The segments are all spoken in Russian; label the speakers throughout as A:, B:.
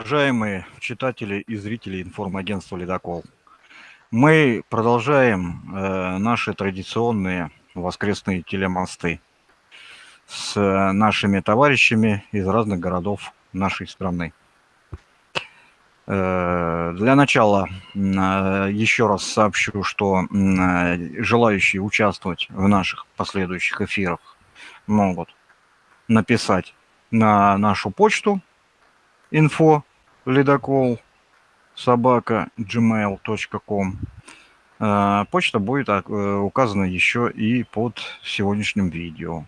A: Уважаемые читатели и зрители информагентства «Ледокол», мы продолжаем э, наши традиционные воскресные телемосты с э, нашими товарищами из разных городов нашей страны. Э, для начала э, еще раз сообщу, что э, желающие участвовать в наших последующих эфирах могут написать на нашу почту info ледокол собака gmail.com. Э, почта будет э, указана еще и под сегодняшним видео.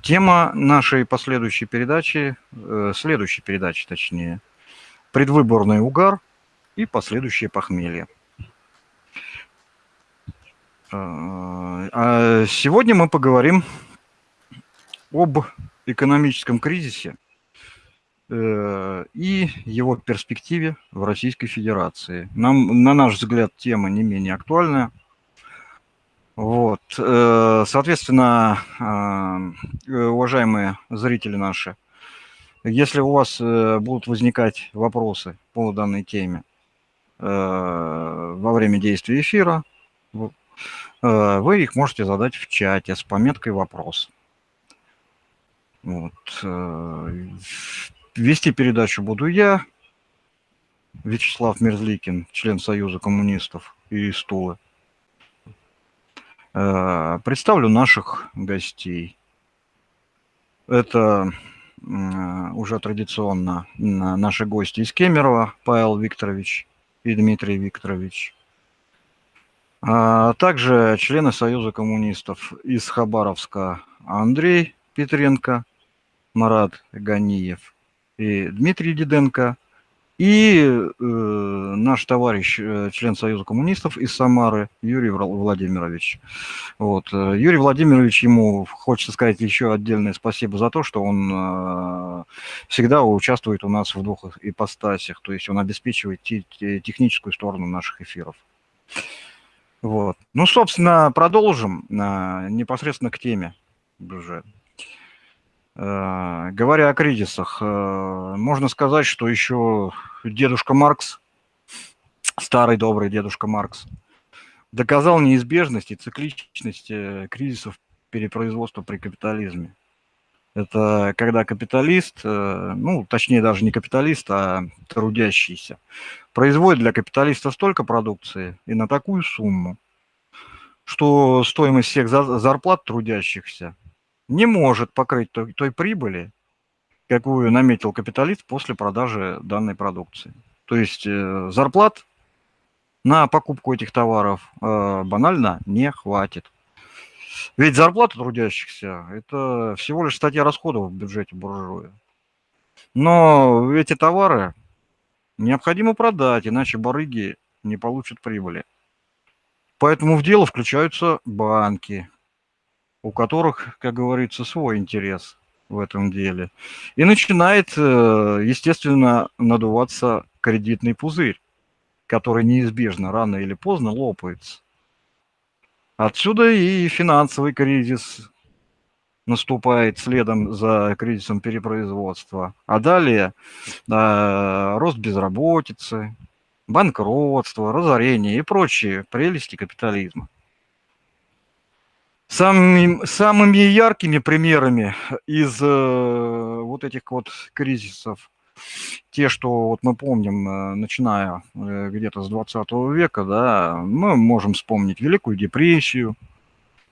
A: Тема нашей последующей передачи, э, следующей передачи точнее, предвыборный угар и последующее похмелье. А сегодня мы поговорим об экономическом кризисе – и его перспективе в Российской Федерации. Нам, на наш взгляд, тема не менее актуальная. Вот. Э, соответственно, э, уважаемые зрители наши, если у вас будут возникать вопросы по данной теме во время действия эфира, вы их можете задать в чате с пометкой «Вопрос». Вот. Вести передачу буду я, Вячеслав Мерзликин, член Союза коммунистов и Стулы. Э, представлю наших гостей. Это уже традиционно наши гости из Кемерово, Павел Викторович и Дмитрий Викторович. А также члены Союза коммунистов из Хабаровска Андрей Петренко, Марат Ганиев – и Дмитрий Диденко, и э, наш товарищ, э, член Союза коммунистов из Самары, Юрий Владимирович. Вот. Э, Юрий Владимирович, ему хочется сказать еще отдельное спасибо за то, что он э, всегда участвует у нас в двух ипостасях, то есть он обеспечивает техническую сторону наших эфиров. Вот. Ну, собственно, продолжим э, непосредственно к теме бюджета. Э, говоря о кризисах, э, можно сказать, что еще дедушка Маркс, старый добрый дедушка Маркс, доказал неизбежность и цикличность э, кризисов перепроизводства при капитализме. Это когда капиталист, ну, точнее даже не капиталист, а трудящийся, производит для капиталиста столько продукции и на такую сумму, что стоимость всех зарплат трудящихся не может покрыть той, той прибыли, какую наметил капиталист после продажи данной продукции. То есть э, зарплат на покупку этих товаров э, банально не хватит. Ведь зарплата трудящихся – это всего лишь статья расходов в бюджете буржуя. Но эти товары необходимо продать, иначе барыги не получат прибыли. Поэтому в дело включаются банки, у которых, как говорится, свой интерес в этом деле. И начинает, э, естественно, надуваться кредитный пузырь, который неизбежно рано или поздно лопается. Отсюда и финансовый кризис наступает следом за кризисом перепроизводства. А далее э, рост безработицы, банкротство, разорение и прочие прелести капитализма. Самыми, самыми яркими примерами из э, вот этих вот кризисов, те, что вот мы помним, э, начиная э, где-то с 20 века, да, мы можем вспомнить Великую депрессию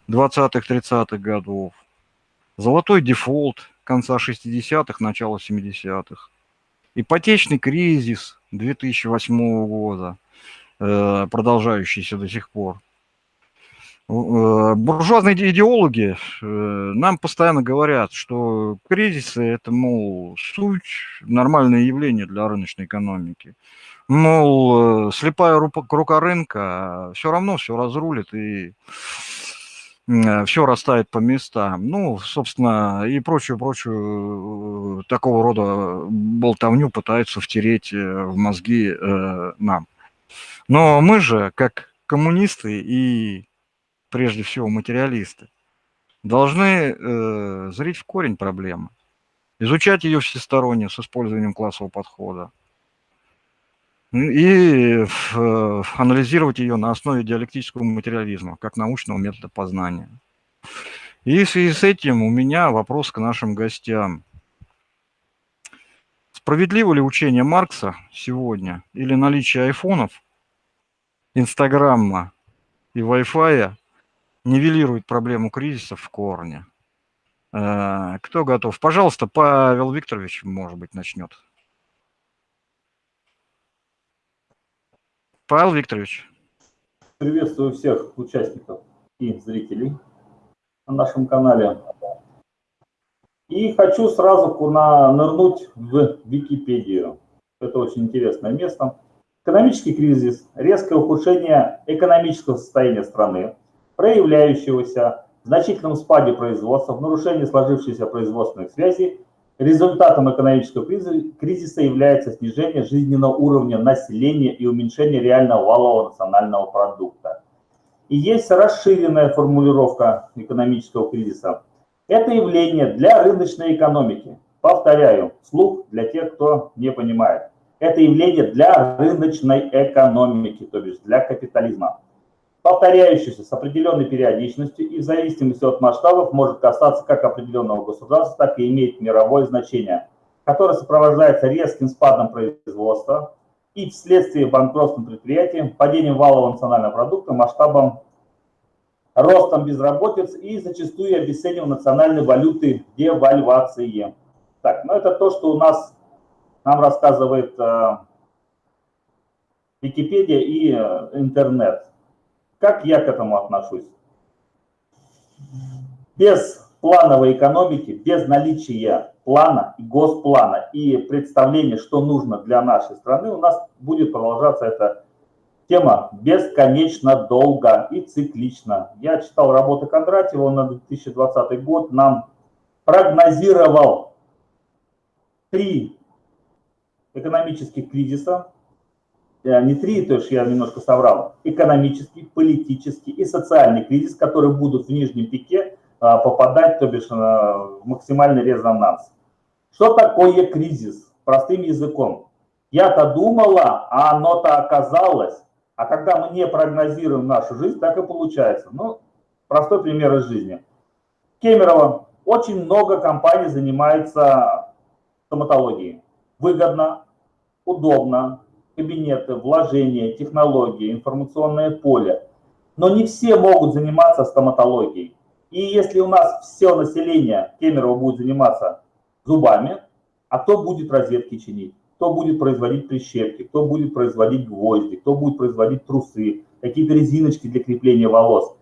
A: 20-30-х годов, золотой дефолт конца 60-х, начала 70-х, ипотечный кризис 2008 года, э, продолжающийся до сих пор – буржуазные идеологи э, нам постоянно говорят, что кризисы – это, мол, суть, нормальное явление для рыночной экономики. Мол, э, слепая рука рынка а все равно все разрулит и все расставит по местам. Ну, собственно, и прочую-прочую такого рода болтовню пытаются втереть в мозги нам. Но мы же, как коммунисты и прежде всего материалисты, должны э, зрить в корень проблемы, изучать ее всесторонне с использованием классового подхода, и э, анализировать ее на основе диалектического материализма, как научного метода познания. И в связи с этим у меня вопрос к нашим гостям. Справедливо ли учение Маркса сегодня или наличие айфонов, Инстаграма и Wi-Fi нивелирует проблему кризисов в корне? Э, кто готов? Пожалуйста, Павел Викторович, может быть, начнет. Павел Викторович.
B: Приветствую всех участников и зрителей на нашем канале. И хочу сразу нырнуть в Википедию. Это очень интересное место. Экономический кризис, резкое ухудшение экономического состояния страны, проявляющегося в значительном спаде производства, в нарушении сложившейся производственных связей, результатом экономического кризиса является снижение жизненного уровня населения и уменьшение реального валового национального продукта. И есть расширенная формулировка экономического кризиса. Это явление для рыночной экономики. Повторяю, слух для тех, кто не понимает. Это явление для рыночной экономики, то есть для капитализма. Повторяющийся с определенной периодичностью и в зависимости от масштабов может касаться как определенного государства, так и иметь мировое значение, которое сопровождается резким спадом производства, и вследствие банкротства предприятий, падением валового национального продукта, масштабом ростом безработицы и зачастую обесцениванием национальной валюты девальвации. Так, ну это то, что у нас нам рассказывает э, Википедия и э, интернет. Как я к этому отношусь? Без плановой экономики, без наличия плана госплана и представления, что нужно для нашей страны, у нас будет продолжаться эта тема бесконечно долго и циклично. Я читал работы Кондратьева, он на 2020 год нам прогнозировал три экономических кризиса, не три, то есть я немножко соврал, экономический, политический и социальный кризис, которые будут в нижнем пике а, попадать, то бишь, в максимальный резонанс. Что такое кризис? Простым языком. Я-то думала, а оно-то оказалось. А когда мы не прогнозируем нашу жизнь, так и получается. Ну, простой пример из жизни. Кемерово. Очень много компаний занимается стоматологией. Выгодно, удобно, кабинеты, вложения, технологии, информационное поле. Но не все могут заниматься стоматологией. И если у нас все население Кемерово будет заниматься зубами, а кто будет розетки чинить? Кто будет производить прищепки? Кто будет производить гвозди? Кто будет производить трусы? Какие-то резиночки для крепления волос?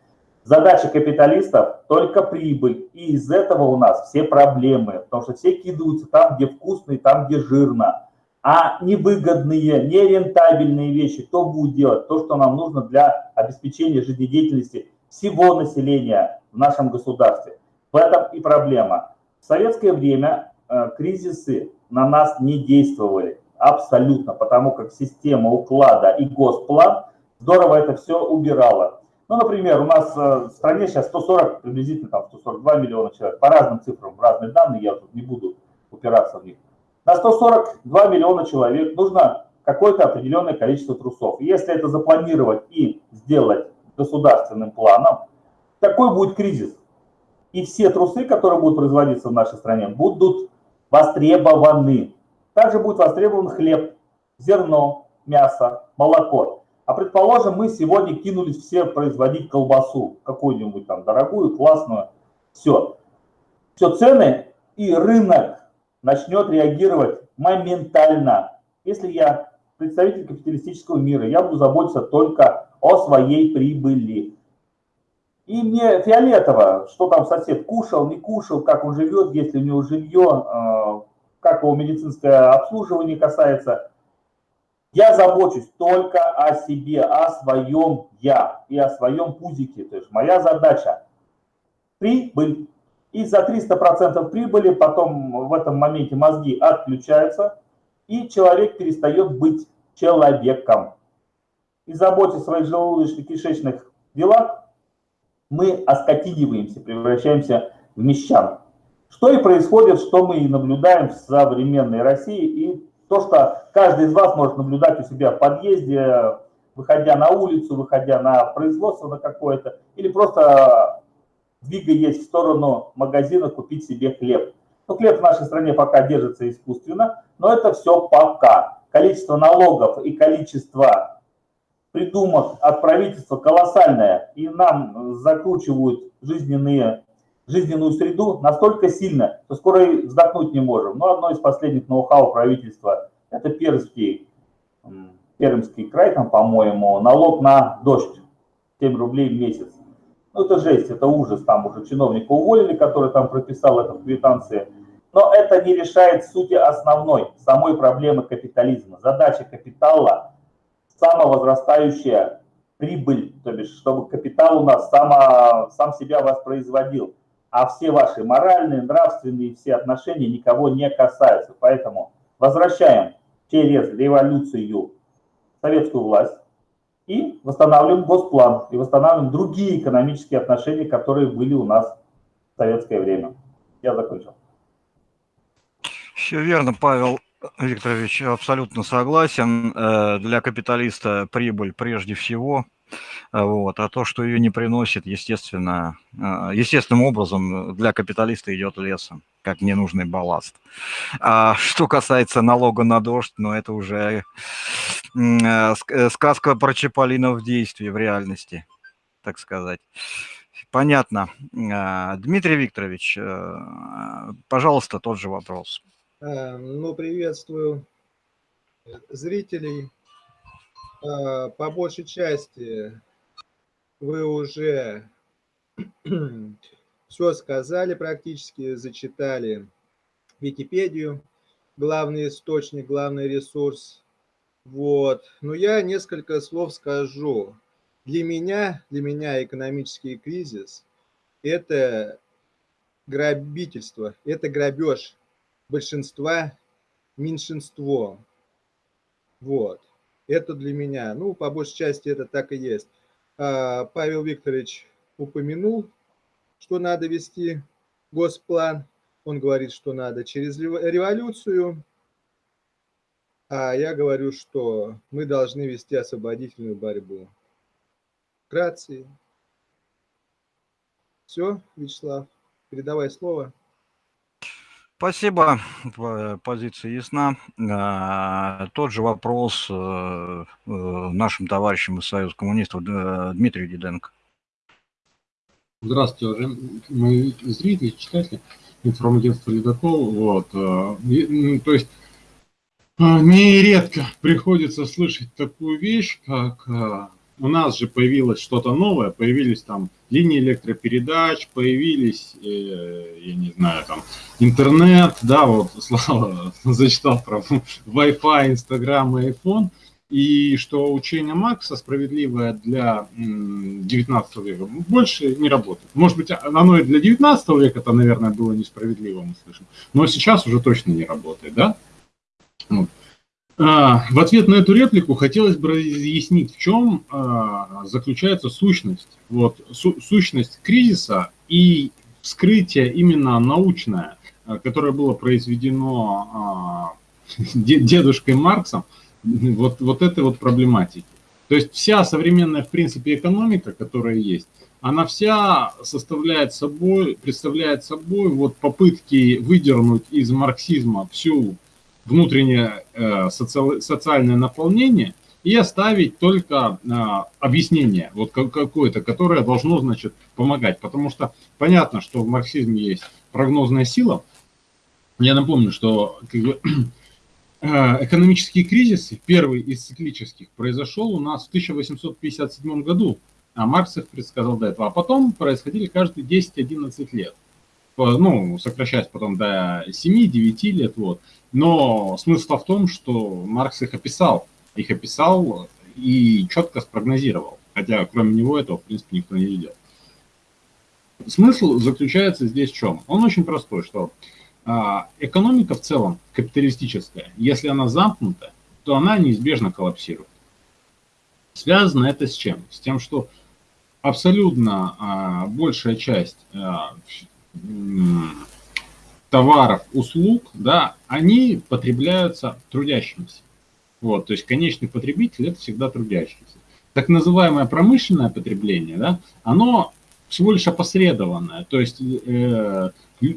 B: Задача капиталистов – только прибыль. И из этого у нас все проблемы. Потому что все кидаются там, где вкусно и там, где жирно. А невыгодные, нерентабельные вещи кто будет делать? То, что нам нужно для обеспечения жизнедеятельности всего населения в нашем государстве. В этом и проблема. В советское время э, кризисы на нас не действовали абсолютно, потому как система уклада и госплан здорово это все убирала. Ну, например, у нас э, в стране сейчас 140, приблизительно там 142 миллиона человек, по разным цифрам, разные данные, я тут не буду упираться в них. На 142 миллиона человек нужно какое-то определенное количество трусов. если это запланировать и сделать государственным планом, какой будет кризис? И все трусы, которые будут производиться в нашей стране, будут востребованы. Также будет востребован хлеб, зерно, мясо, молоко. А предположим, мы сегодня кинулись все производить колбасу, какую-нибудь там дорогую, классную. Все. Все цены и рынок начнет реагировать моментально. Если я представитель капиталистического мира, я буду заботиться только о своей прибыли. И мне фиолетово, что там сосед кушал, не кушал, как он живет, если у него жилье, а, как его медицинское обслуживание касается. Я забочусь только о себе, о своем я и о своем пузике. То есть моя задача – прибыль. И за 300% прибыли потом в этом моменте мозги отключаются, и человек перестает быть человеком. И заботясь о своих желудочно-кишечных делах, мы оскотиниваемся, превращаемся в мещан. Что и происходит, что мы и наблюдаем в современной России и То, что каждый из вас может наблюдать у себя в подъезде, выходя на улицу, выходя на производство на какое-то, или просто двигаясь в сторону магазина купить себе хлеб. Ну, хлеб в нашей стране пока держится искусственно, но это все пока. Количество налогов и количество придумок от правительства колоссальное, и нам закручивают жизненные, жизненную среду настолько сильно, что скоро и вздохнуть не можем. Но одно из последних ноу-хау правительства – это Пермский, Пермский край, там, по-моему, налог на дождь, 7 рублей в месяц. Ну, это жесть, это ужас, там уже чиновника уволили, который там прописал это в квитанции. Но это не решает сути основной, самой проблемы капитализма. Задача капитала – самовозрастающая прибыль, то бишь, чтобы капитал у нас само, сам себя воспроизводил. А все ваши моральные, нравственные, все отношения никого не касаются. Поэтому возвращаем через революцию советскую власть, и восстанавливаем госплан, и восстанавливаем другие экономические отношения, которые были у нас в советское время. Я закончил.
A: Все верно, Павел Викторович, абсолютно согласен. Э, для капиталиста прибыль прежде всего. Э, вот. А то, что ее не приносит, естественно, э, естественным образом для капиталиста идет лесом, как ненужный балласт. А что касается налога на дождь, ну это уже сказка про Чаполина в действии, в реальности, так сказать. Понятно. А, Дмитрий Викторович, э, пожалуйста, тот же вопрос.
C: Ну, приветствую зрителей. По большей части вы уже все сказали практически, зачитали Википедию, главный источник, главный ресурс вот. Но я несколько слов скажу. Для меня, для меня экономический кризис – это грабительство, это грабеж большинства меньшинством. Вот. Это для меня. Ну, по большей части это так и есть. А, Павел Викторович упомянул, что надо вести госплан. Он говорит, что надо через революцию а я говорю, что мы должны вести освободительную борьбу. Вкратце. Все, Вячеслав, передавай слово.
A: Спасибо, позиция ясна. А, тот же вопрос э, э, нашим товарищам из Союза коммунистов Дмитрию Диденко.
D: Здравствуйте, уважаемые зрители, читатели, информагентство Ледокол. Вот. Э, то есть нередко приходится слышать такую вещь, как а, у нас же появилось что-то новое, появились там линии электропередач, появились, э, я не знаю, там интернет, да, вот Слава зачитал про Wi-Fi, Instagram и iPhone, и что учение Макса справедливое для 19 века больше не работает. Может быть, оно и для 19 века это, наверное, было несправедливо, мы слышим, но сейчас уже точно не работает, да? Вот. А, в ответ на эту реплику хотелось бы разъяснить, в чем а, заключается сущность, вот, су сущность кризиса и вскрытие именно научное, а, которое было произведено дедушкой Марксом, вот, вот этой вот проблематики. То есть вся современная, в принципе, экономика, которая есть, она вся составляет собой, представляет собой вот попытки выдернуть из марксизма всю внутреннее э, соци социальное наполнение и оставить только э, объяснение вот какое-то, которое должно, значит, помогать. Потому что понятно, что в марксизме есть прогнозная сила. Я напомню, что как бы, э, экономические кризисы, первый из циклических, произошел у нас в 1857 году, а Маркс их предсказал до этого. А потом происходили каждые 10-11 лет ну, сокращаясь потом до 7-9 лет, вот. Но смысл в том, что Маркс их описал, их описал и четко спрогнозировал, хотя кроме него этого, в принципе, никто не видел. Смысл заключается здесь в чем? Он очень простой, что а, экономика в целом, капиталистическая, если она замкнута, то она неизбежно коллапсирует. Связано это с чем? С тем, что абсолютно а, большая часть а, товаров, услуг, да, они потребляются трудящимися. Вот, то есть конечный потребитель – это всегда трудящийся. Так называемое промышленное потребление, да, оно всего лишь опосредованное. То есть э,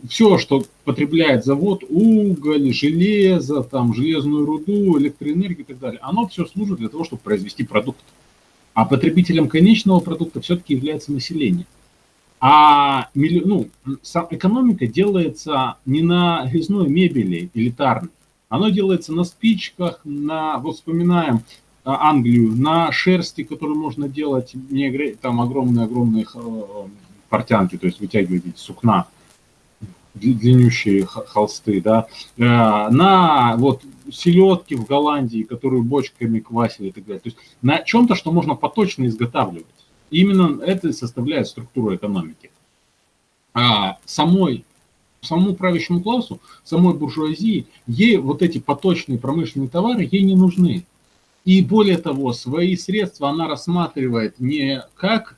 D: все, что потребляет завод, уголь, железо, там, железную руду, электроэнергию и так далее, оно все служит для того, чтобы произвести продукт. А потребителем конечного продукта все-таки является население. А ну, сам экономика делается не на резной мебели элитарной, оно делается на спичках, на, вот вспоминаем а, Англию, на шерсти, которую можно делать, не, там огромные-огромные э, портянки, то есть вытягивать сукна, длиннющие холсты, да, э, на вот селедки в Голландии, которые бочками квасили и так далее. То есть на чем-то, что можно поточно изготавливать. Именно это составляет структуру экономики. А самой, самому правящему классу, самой буржуазии, ей вот эти поточные промышленные товары, ей не нужны. И более того, свои средства она рассматривает не как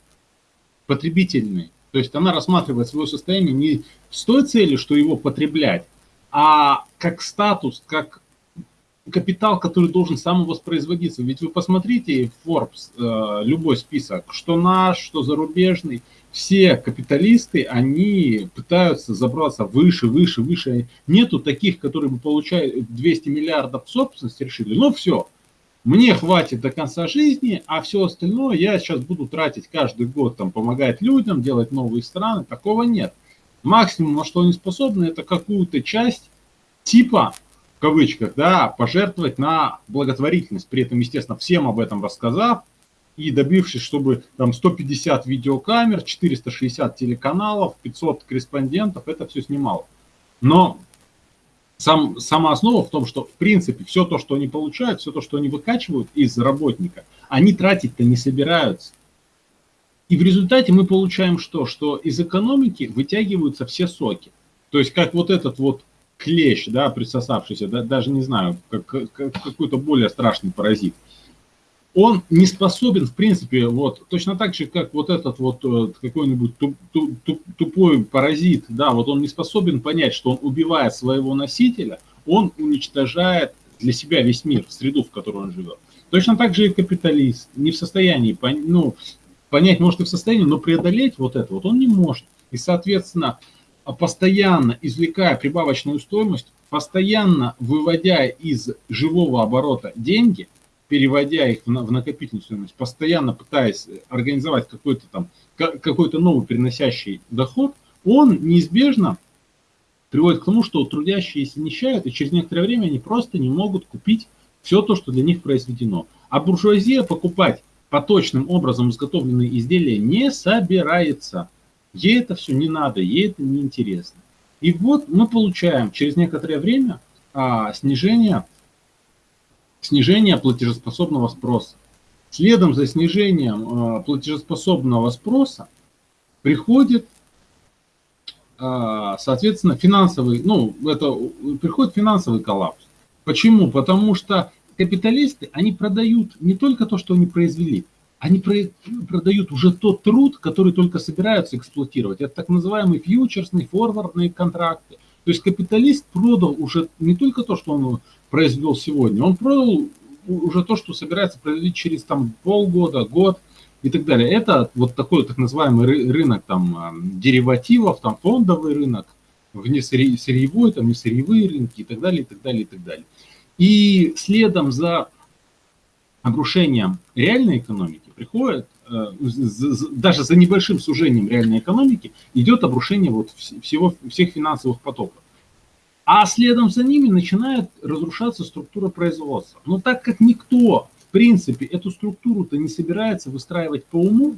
D: потребительные, то есть она рассматривает свое состояние не с той целью, что его потреблять, а как статус, как капитал, который должен самовоспроизводиться. Ведь вы посмотрите Forbes, э, любой список, что наш, что зарубежный, все капиталисты, они пытаются забраться выше, выше, выше. Нету таких, которые бы получают 200 миллиардов собственности решили. Ну все, мне хватит до конца жизни, а все остальное я сейчас буду тратить каждый год, там, помогать людям, делать новые страны. Такого нет. Максимум, на что они способны, это какую-то часть типа кавычках, да, пожертвовать на благотворительность. При этом, естественно, всем об этом рассказав и добившись, чтобы там 150 видеокамер, 460 телеканалов, 500 корреспондентов, это все снимало. Но сам, сама основа в том, что, в принципе, все то, что они получают, все то, что они выкачивают из работника, они тратить-то не собираются. И в результате мы получаем что? Что из экономики вытягиваются все соки. То есть как вот этот вот клещ, да, присосавшийся, да, даже не знаю, как, как какой-то более страшный паразит, он не способен, в принципе, вот точно так же, как вот этот вот э, какой-нибудь туп, туп, тупой паразит, да, вот он не способен понять, что он убивая своего носителя, он уничтожает для себя весь мир, среду, в которой он живет. Точно так же и капиталист не в состоянии, ну, понять может и в состоянии, но преодолеть вот это вот он не может. И, соответственно, постоянно извлекая прибавочную стоимость, постоянно выводя из живого оборота деньги, переводя их в накопительную стоимость, постоянно пытаясь организовать какой-то там какой-то новый приносящий доход, он неизбежно приводит к тому, что трудящиеся нищают, и через некоторое время они просто не могут купить все то, что для них произведено. А буржуазия покупать поточным образом изготовленные изделия не собирается. Ей это все не надо, ей это не интересно. И вот мы получаем через некоторое время а, снижение, снижение платежеспособного спроса. Следом за снижением а, платежеспособного спроса приходит, а, соответственно, финансовый, ну, это приходит финансовый коллапс. Почему? Потому что капиталисты, они продают не только то, что они произвели, они продают уже тот труд, который только собираются эксплуатировать. Это так называемые фьючерсные, форвардные контракты. То есть капиталист продал уже не только то, что он произвел сегодня, он продал уже то, что собирается производить через там, полгода, год и так далее. Это вот такой так называемый рынок там, деривативов, там, фондовый рынок, внесырьевой, там, несырьевые рынки и так далее, и так далее, и так далее. И следом за обрушением реальной экономики приходит, э, даже за небольшим сужением реальной экономики, идет обрушение вот всего, всех финансовых потоков. А следом за ними начинает разрушаться структура производства. Но так как никто, в принципе, эту структуру-то не собирается выстраивать по уму,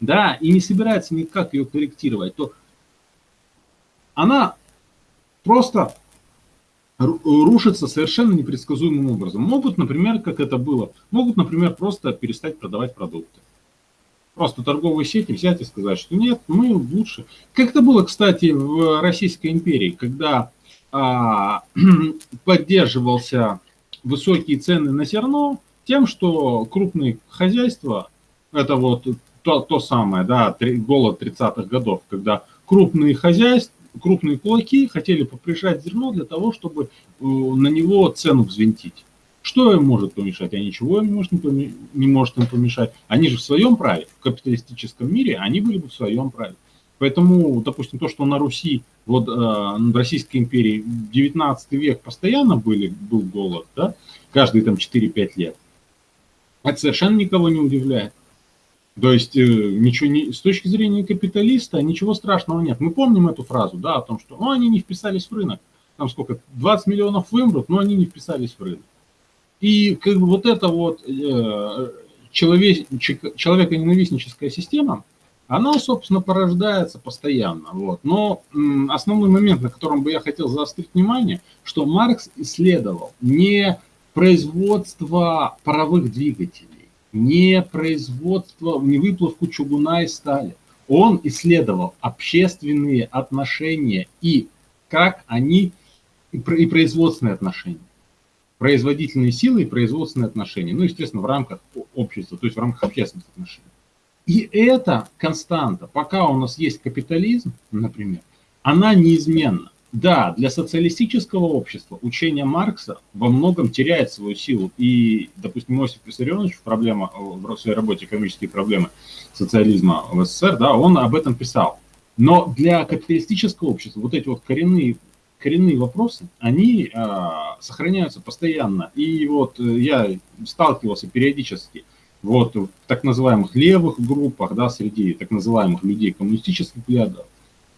D: да, и не собирается никак ее корректировать, то она просто рушится совершенно непредсказуемым образом. Могут, например, как это было, могут, например, просто перестать продавать продукты. Просто торговые сети взять и сказать, что нет, мы лучше. Как это было, кстати, в Российской империи, когда а, поддерживался высокие цены на зерно тем, что крупные хозяйства, это вот то, то самое, да, голод 30-х годов, когда крупные хозяйства, крупные кулаки хотели поприжать зерно для того, чтобы э, на него цену взвинтить. Что им может помешать? А ничего им может не, не может им помешать. Они же в своем праве, в капиталистическом мире, они были бы в своем праве. Поэтому, допустим, то, что на Руси, вот э, в Российской империи 19 век постоянно были, был голод, да, каждые там 4-5 лет, это совершенно никого не удивляет. То есть э, ничего не, с точки зрения капиталиста ничего страшного нет. Мы помним эту фразу, да, о том, что ну, они не вписались в рынок. Там сколько, 20 миллионов вымрут, но они не вписались в рынок. И как бы вот эта вот э, человек, человеконенавистническая система, она, собственно, порождается постоянно. Вот. Но м, основной момент, на котором бы я хотел заострить внимание, что Маркс исследовал не производство паровых двигателей, не производство, не выплавку чугуна и стали. Он исследовал общественные отношения и как они, и производственные отношения. Производительные силы и производственные отношения. Ну, естественно, в рамках общества, то есть в рамках общественных отношений. И это константа. Пока у нас есть капитализм, например, она неизменна. Да, для социалистического общества учение Маркса во многом теряет свою силу. И, допустим, Иосиф Виссарионович в, проблема, в своей работе «Экономические проблемы социализма в СССР», да, он об этом писал. Но для капиталистического общества вот эти вот коренные, коренные вопросы, они а, сохраняются постоянно. И вот э, я сталкивался периодически вот в так называемых левых группах, да, среди так называемых людей коммунистических взглядов,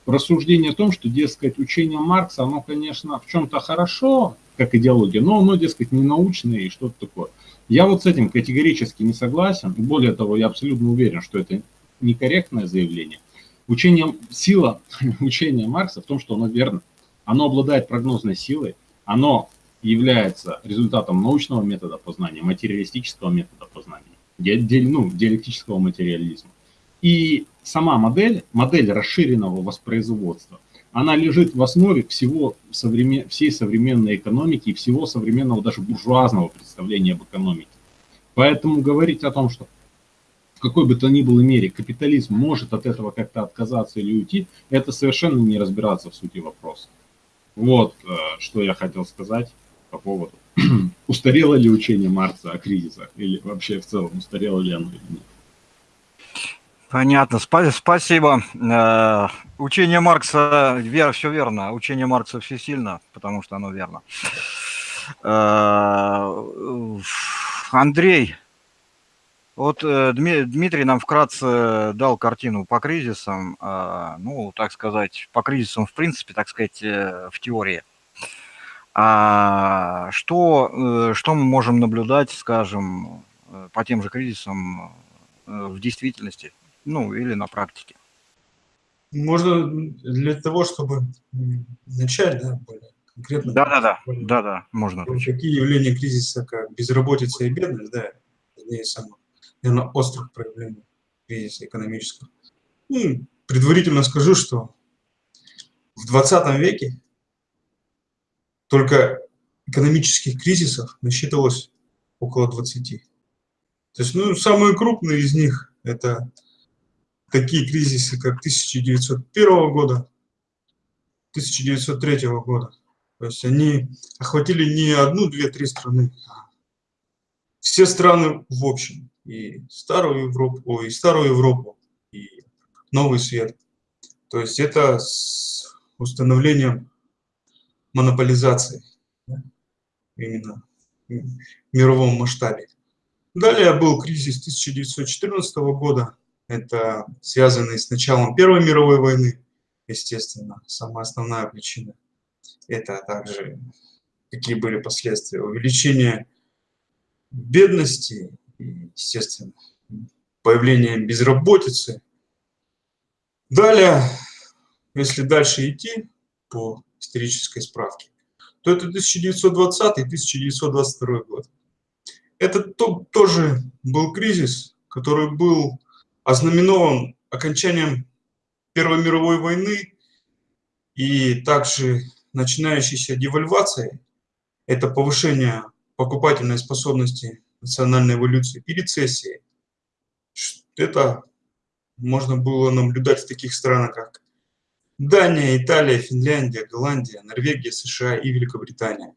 D: рассуждение о том, что, дескать, учение Маркса, оно, конечно, в чем-то хорошо, как идеология, но оно, дескать, не научное и что-то такое. Я вот с этим категорически не согласен. Более того, я абсолютно уверен, что это некорректное заявление. Учение, сила учения Маркса в том, что оно верно. Оно обладает прогнозной силой, оно является результатом научного метода познания, материалистического метода познания, ну, диалектического материализма. И сама модель, модель расширенного воспроизводства, она лежит в основе всего современ, всей современной экономики и всего современного даже буржуазного представления об экономике. Поэтому говорить о том, что в какой бы то ни было мере капитализм может от этого как-то отказаться или уйти, это совершенно не разбираться в сути вопроса. Вот э, что я хотел сказать по поводу, устарело ли учение Маркса о кризисах, или вообще в целом устарело ли оно или нет.
A: Понятно, спасибо. Э, учение Маркса, вер, все верно. Учение Маркса все сильно, потому что оно верно. Э, Андрей, вот э, Дмитрий нам вкратце дал картину по кризисам, ну, так сказать, по кризисам в принципе, так сказать, в теории. А что, что мы можем наблюдать, скажем, по тем же кризисам в действительности? Ну, или на практике?
E: Можно для того, чтобы начать, да, более конкретно.
A: Да, да, да, да, да, можно.
E: Такие явления кризиса, как безработица и бедность, да, одни из самых, наверное, острых проявлений кризиса экономического. Ну, предварительно скажу, что в 20 веке только экономических кризисов насчитывалось около 20. То есть, ну, самые крупные из них – это такие кризисы, как 1901 года, 1903 года. То есть они охватили не одну, две, три страны, а все страны в общем. И старую Европу, ой, и старую Европу, и новый свет. То есть это с установлением монополизации да, именно в мировом масштабе. Далее был кризис 1914 года, это связано с началом Первой мировой войны, естественно, самая основная причина. Это также какие были последствия увеличения бедности естественно, появление безработицы. Далее, если дальше идти по исторической справке, то это 1920-1922 год. Это то, тоже был кризис, который был ознаменован окончанием Первой мировой войны и также начинающейся девальвацией, это повышение покупательной способности национальной эволюции и рецессии. Это можно было наблюдать в таких странах, как Дания, Италия, Финляндия, Голландия, Норвегия, США и Великобритания.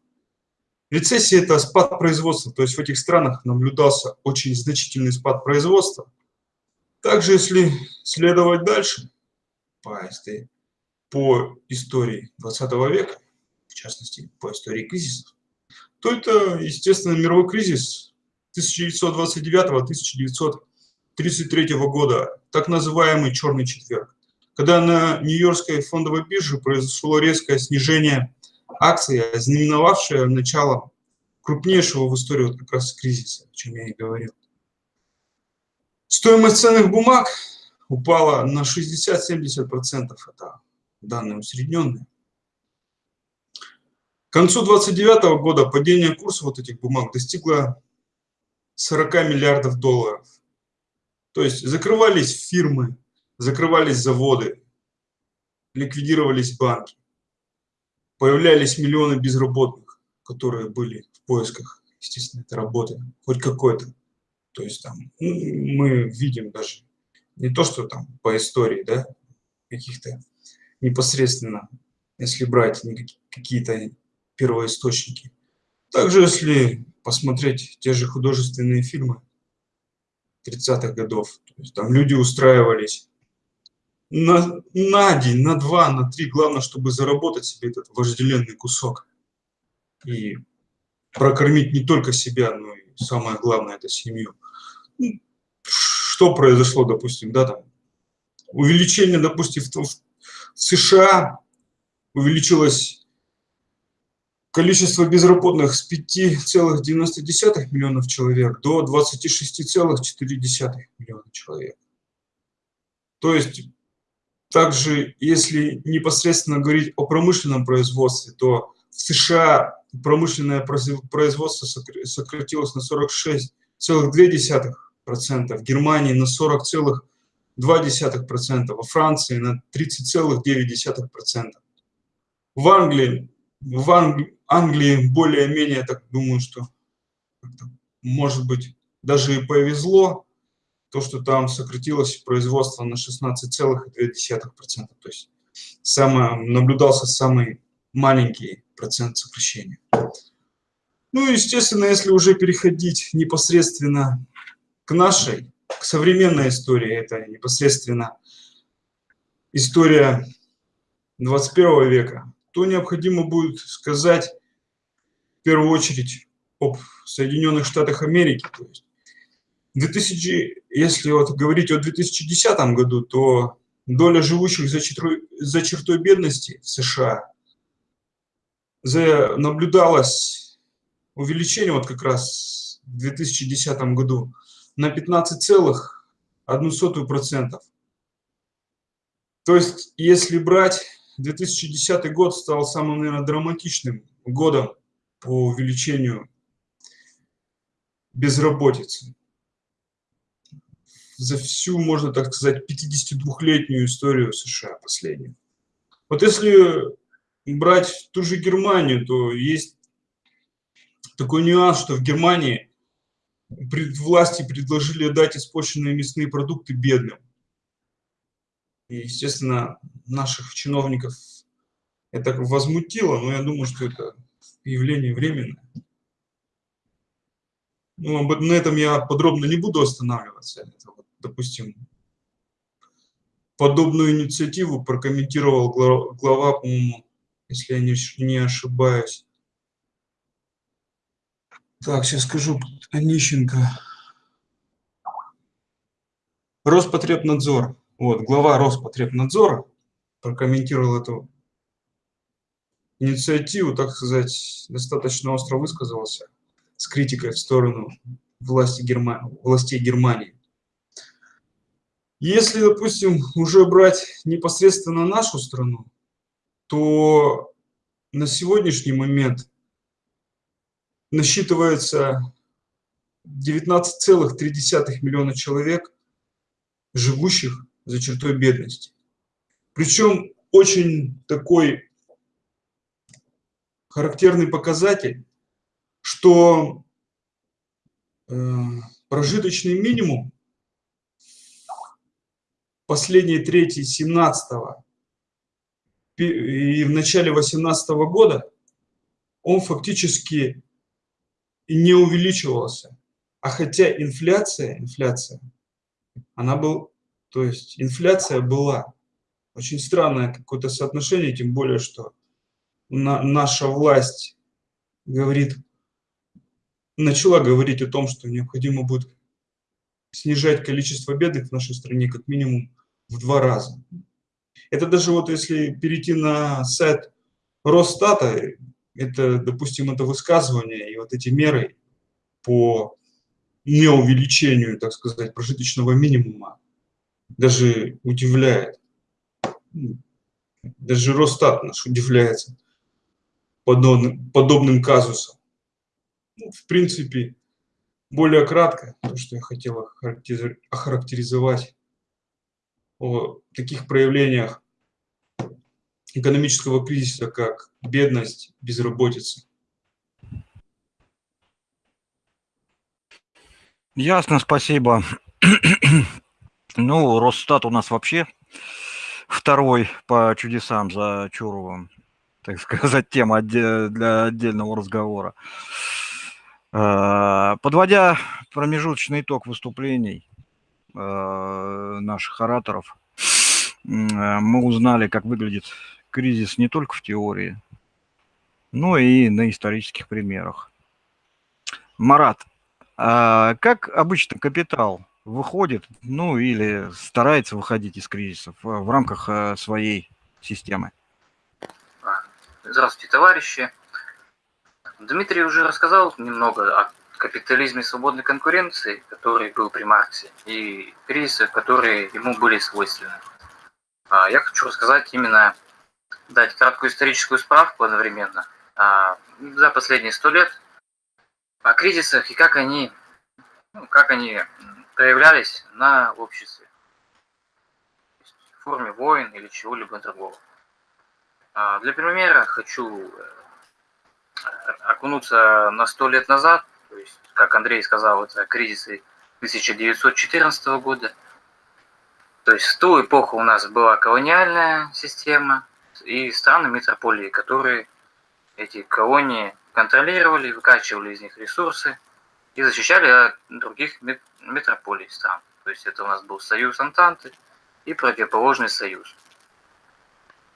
E: Рецессия – это спад производства, то есть в этих странах наблюдался очень значительный спад производства. Также, если следовать дальше по, по истории 20 века, в частности, по истории кризисов, то это, естественно, мировой кризис 1929-1933 года, так называемый «Черный четверг», когда на Нью-Йоркской фондовой бирже произошло резкое снижение акций, ознаменовавшее начало крупнейшего в истории вот как раз кризиса, о чем я и говорил. Стоимость ценных бумаг упала на 60-70%, это данные усредненные. К концу 2029 года падение курса вот этих бумаг достигло 40 миллиардов долларов. То есть закрывались фирмы, закрывались заводы, ликвидировались банки, появлялись миллионы безработных, которые были в поисках, естественно, этой работы, хоть какой-то. То есть там ну, мы видим даже не то, что там по истории, да, каких-то непосредственно, если брать какие-то первоисточники. Также, если посмотреть те же художественные фильмы 30-х годов, то есть там люди устраивались на, на день, на два, на три, главное, чтобы заработать себе этот вожделенный кусок и прокормить не только себя, но и самое главное, это семью. Ну, что произошло, допустим, да, там, увеличение, допустим, в, США увеличилось Количество безработных с 5,9 миллионов человек до 26,4 миллиона человек. То есть, также, если непосредственно говорить о промышленном производстве, то в США промышленное производство сократилось на 46,2%, в Германии на 40,2%, во Франции на 30,9%. В Англии в Англии, более-менее, так думаю, что может быть даже и повезло, то, что там сократилось производство на 16,2%. То есть самое, наблюдался самый маленький процент сокращения. Ну, естественно, если уже переходить непосредственно к нашей, к современной истории, это непосредственно история 21 века, то необходимо будет сказать в первую очередь об Соединенных Штатах Америки. То есть 2000, если вот говорить о 2010 году, то доля живущих за чертой, за чертой бедности в США наблюдалось увеличение вот как раз в 2010 году на 15,1%. То есть, если брать 2010 год стал самым, наверное, драматичным годом по увеличению безработицы. За всю, можно так сказать, 52-летнюю историю США последнюю. Вот если брать ту же Германию, то есть такой нюанс, что в Германии власти предложили дать испорченные мясные продукты бедным. И, естественно, наших чиновников это возмутило, но я думаю, что это явление временное. Ну, на этом я подробно не буду останавливаться. Это вот, допустим, подобную инициативу прокомментировал глава, по-моему, если я не, не ошибаюсь. Так, сейчас скажу, Онищенко. Роспотребнадзор. Вот, глава Роспотребнадзора прокомментировал эту инициативу, так сказать, достаточно остро высказался с критикой в сторону власти Герма... властей Германии. Если, допустим, уже брать непосредственно нашу страну, то на сегодняшний момент насчитывается 19,3 миллиона человек, живущих за чертой бедности. Причем очень такой характерный показатель, что э, прожиточный минимум последней трети 17 и в начале 2018 года он фактически не увеличивался. А хотя инфляция, инфляция, она был, то есть инфляция была. Очень странное какое-то соотношение, тем более, что на, наша власть говорит, начала говорить о том, что необходимо будет снижать количество бедных в нашей стране как минимум в два раза. Это даже вот если перейти на сайт Росстата, это, допустим, это высказывание и вот эти меры по неувеличению, так сказать, прожиточного минимума даже удивляет. Даже Росстат наш удивляется подобным, подобным казусом. Ну, в принципе, более кратко, то, что я хотел охарактеризовать о таких проявлениях экономического кризиса, как бедность, безработица.
A: Ясно, спасибо. ну, Росстат у нас вообще второй по чудесам за Чуровым, так сказать, тема для отдельного разговора. Э, подводя промежуточный итог выступлений э, наших ораторов, мы узнали, как выглядит кризис не только в теории, но и на исторических примерах. Марат, а как обычно капитал выходит, ну или старается выходить из кризисов в рамках своей системы?
F: Здравствуйте, товарищи. Дмитрий уже рассказал немного о капитализме свободной конкуренции, который был при Марксе, и кризисах, которые ему были свойственны. А я хочу рассказать именно, дать краткую историческую справку одновременно а, за последние сто лет о кризисах и как они, ну, как они проявлялись на обществе в форме войн или чего-либо другого. А, для примера хочу э, окунуться на сто лет назад, то есть, как Андрей сказал, это кризисы 1914 года. То есть в ту эпоху у нас была колониальная система и страны метрополии, которые эти колонии контролировали, выкачивали из них ресурсы и защищали от других метрополий стран. То есть это у нас был союз Антанты и противоположный союз.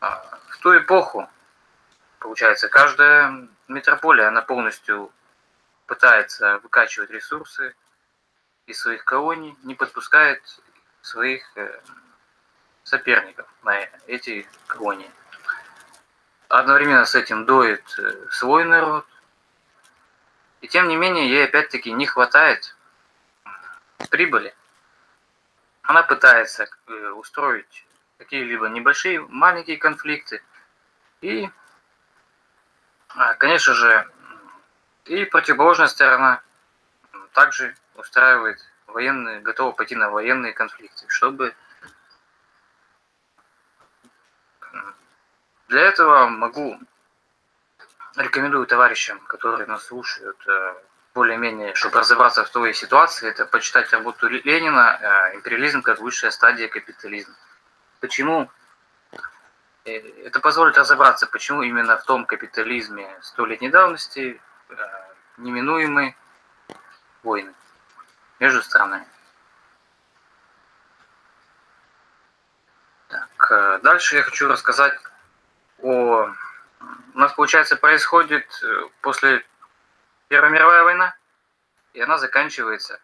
F: А, в ту эпоху Получается, каждая метрополия, она полностью пытается выкачивать ресурсы из своих колоний, не подпускает своих э, соперников на эти колонии. Одновременно с этим доит э, свой народ. И тем не менее, ей опять-таки не хватает прибыли. Она пытается э, устроить какие-либо небольшие, маленькие конфликты и а, конечно же, и противоположная сторона также устраивает военные, готова пойти на военные конфликты, чтобы для этого могу рекомендую товарищам, которые нас слушают, э, более-менее, чтобы разобраться в той ситуации, это почитать работу Ленина э, «Империализм как высшая стадия капитализма». Почему Э, это позволит разобраться, почему именно в том капитализме столетней давности э, неминуемы войны между странами. Так, дальше я хочу рассказать о... У нас, получается, происходит после Первая мировая война, и она заканчивается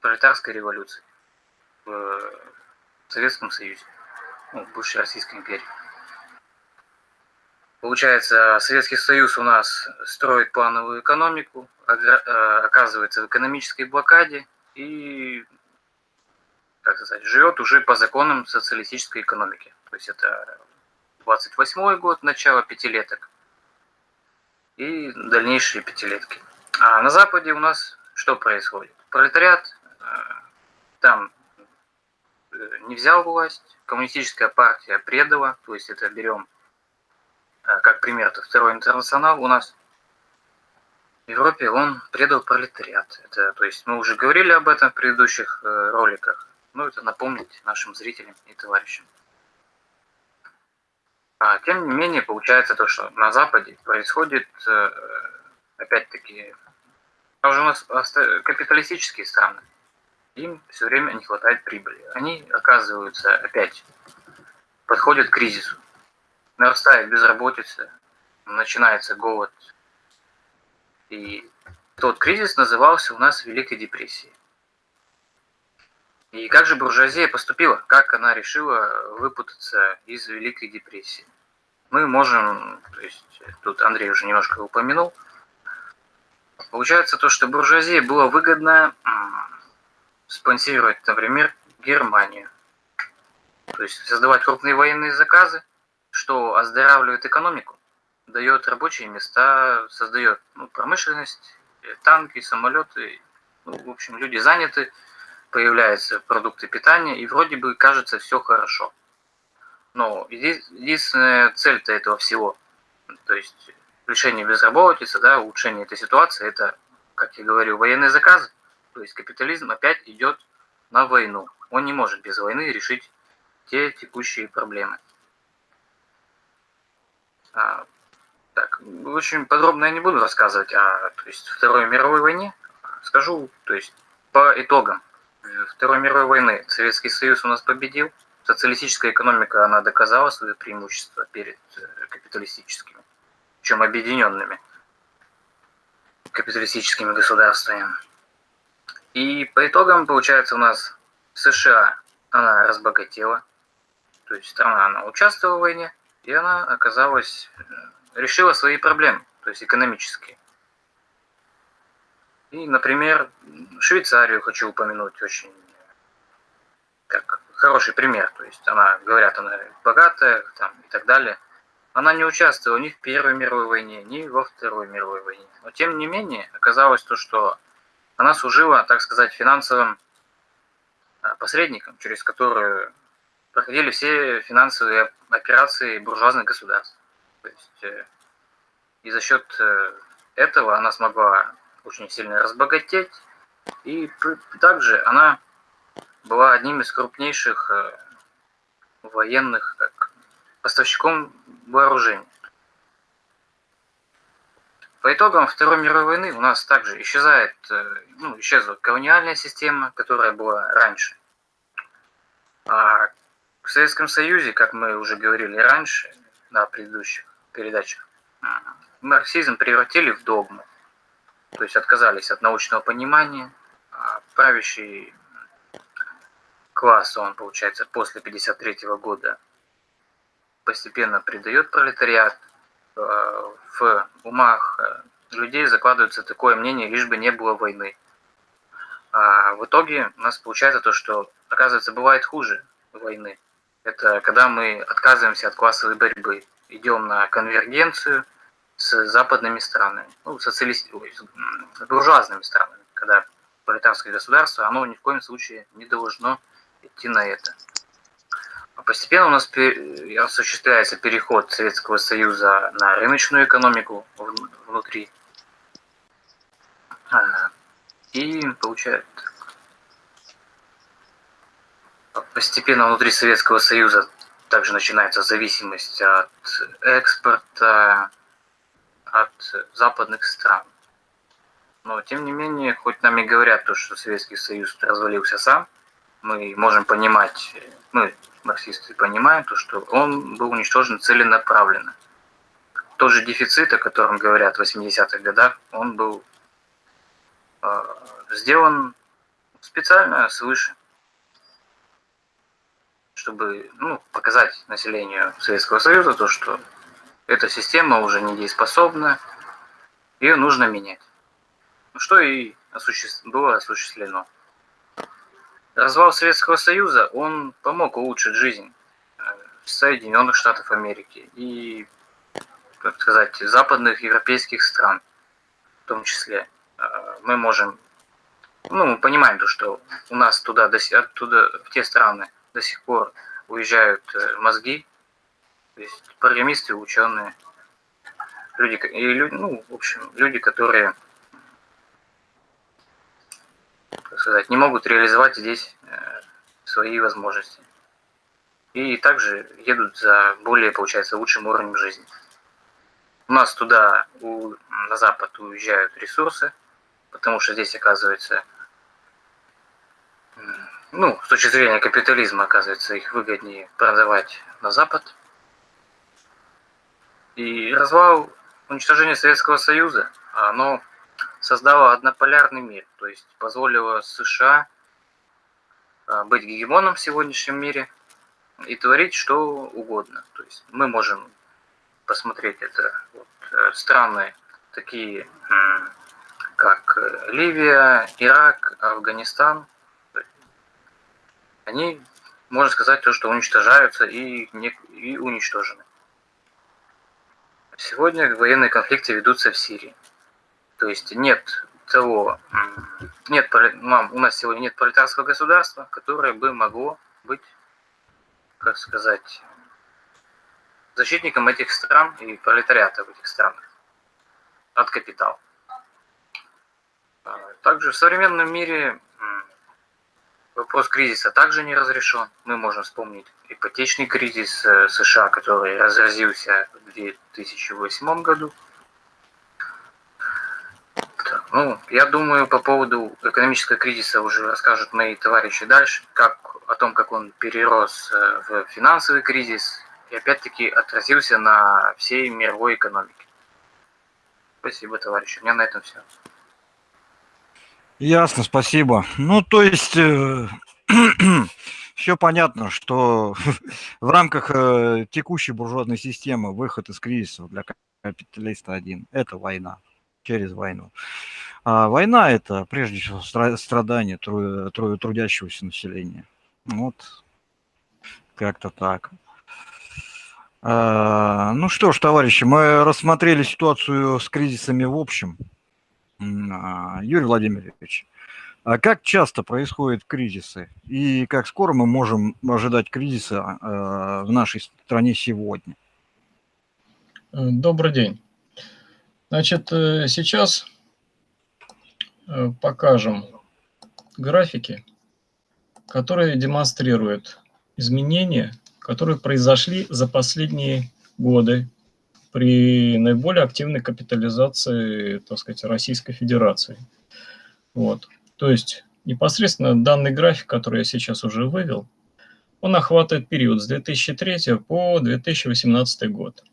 F: пролетарской революцией в Советском Союзе, ну, в бывшей Российской империи. Получается, Советский Союз у нас строит плановую экономику, э, оказывается в экономической блокаде и, как сказать, живет уже по законам социалистической экономики. То есть это 28 год, начало пятилеток и дальнейшие пятилетки. А на Западе у нас что происходит? Пролетариат э, там э, не взял власть, коммунистическая партия предала, то есть это берем а, как пример, это второй интернационал у нас в Европе, он предал пролетариат. Это, то есть мы уже говорили об этом в предыдущих э, роликах, но это напомнить нашим зрителям и товарищам. А, тем не менее, получается то, что на Западе происходит, э, опять-таки, уже у нас капиталистические страны, им все время не хватает прибыли. Они оказываются опять, подходят к кризису. Нарастает безработица, начинается голод. И тот кризис назывался у нас Великой депрессией. И как же буржуазия поступила? Как она решила выпутаться из Великой депрессии? Мы можем, то есть тут Андрей уже немножко упомянул, получается то, что буржуазии было выгодно спонсировать, например, Германию. То есть создавать крупные военные заказы, что оздоравливает экономику, дает рабочие места, создает ну, промышленность, танки, самолеты. Ну, в общем, люди заняты, появляются продукты питания, и вроде бы кажется все хорошо. Но единственная цель-то этого всего, то есть решение безработицы, да, улучшение этой ситуации, это, как я говорю, военные заказы. То есть капитализм опять идет на войну. Он не может без войны решить те текущие проблемы. А, так, очень подробно я не буду рассказывать о то есть, Второй мировой войне. Скажу, то есть, по итогам Второй мировой войны Советский Союз у нас победил. Социалистическая экономика, она доказала свое преимущество перед э, капиталистическими, чем объединенными капиталистическими государствами. И по итогам, получается, у нас США, она разбогатела, то есть страна, она участвовала в войне, и она оказалась, э, решила свои проблемы, то есть экономические. И, например, Швейцарию хочу упомянуть очень как хороший пример. То есть она, говорят, она богатая там, и так далее. Она не участвовала ни в Первой мировой войне, ни во Второй мировой войне. Но тем не менее, оказалось то, что она служила, так сказать, финансовым а, посредником, через которую проходили все финансовые операции буржуазных государств. То есть, э, и за счет э, этого она смогла очень сильно разбогатеть. И также она была одним из крупнейших э, военных как, поставщиком вооружений. По итогам Второй мировой войны у нас также исчезает, э, ну, исчезла колониальная система, которая была раньше. А в Советском Союзе, как мы уже говорили раньше на предыдущих передачах, марксизм превратили в догму. То есть отказались от научного понимания, а правящий класс, он, получается, после 53 года постепенно предает пролетариат, э, в умах э, людей закладывается такое мнение, лишь бы не было войны. А в итоге у нас получается то, что, оказывается, бывает хуже войны. Это когда мы отказываемся от классовой борьбы, идем на конвергенцию – с западными странами, ну, социалист... с буржуазными странами, когда пролетарское государство, оно ни в коем случае не должно идти на это. А постепенно у нас осуществляется переход Советского Союза на рыночную экономику внутри. А, и получается, постепенно внутри Советского Союза также начинается зависимость от экспорта, от западных стран. Но, тем не менее, хоть нам и говорят то, что Советский Союз развалился сам, мы можем понимать, мы, марксисты, понимаем то, что он был уничтожен целенаправленно. Тот же дефицит, о котором говорят в 80-х годах, он был э, сделан специально свыше, чтобы ну, показать населению Советского Союза то, что эта система уже недееспособна, ее нужно менять. Ну, что и было осуществлено. Развал Советского Союза, он помог улучшить жизнь э, Соединенных Штатов Америки и, как сказать, западных европейских стран в том числе. Э, мы можем, ну, мы понимаем то, что у нас туда, оттуда, в те страны до сих пор уезжают э, мозги то есть программисты, ученые, люди, и люди, ну, в общем, люди, которые, так сказать, не могут реализовать здесь э, свои возможности. и также едут за более, получается, лучшим уровнем жизни. У нас туда, у, на запад уезжают ресурсы, потому что здесь, оказывается, ну, с точки зрения капитализма, оказывается, их выгоднее продавать на запад. И развал, уничтожение Советского Союза, оно создало однополярный мир, то есть позволило США а, быть гегемоном в сегодняшнем мире и творить что угодно. То есть мы можем посмотреть это вот, э, страны такие, как э, Ливия, Ирак, Афганистан, они, можно сказать, то, что уничтожаются и, не, и уничтожены. Сегодня военные конфликты ведутся в Сирии. То есть нет того, нет, у нас сегодня нет пролетарского государства, которое бы могло быть, как сказать, защитником этих стран и пролетариата в этих странах от капитала. А, также в современном мире вопрос кризиса также не разрешен. Мы можем вспомнить ипотечный кризис э, США, который разразился 2008 году. Ну, я думаю, по поводу экономического кризиса уже расскажут мои товарищи дальше, как о том, как он перерос э, в финансовый кризис и опять-таки отразился на всей мировой экономике. Спасибо, товарищи. У меня на этом все.
A: Ясно, спасибо. Ну, то есть э, все понятно, что в рамках э, текущей буржуазной системы выход из кризиса для капиталиста один – это война, через войну. А война – это прежде всего страдание тру, тру, трудящегося населения. Вот, как-то так. А, ну что ж, товарищи, мы рассмотрели ситуацию с кризисами в общем. А, Юрий Владимирович, а как часто происходят кризисы и как скоро мы можем ожидать кризиса а, в нашей стране сегодня?
G: Добрый день. Значит, э, сейчас Э, покажем графики, которые демонстрируют изменения, которые произошли за последние годы при наиболее активной капитализации, так сказать, Российской Федерации. Вот. То есть непосредственно данный график, который я сейчас уже вывел, он охватывает период с 2003 по 2018 год.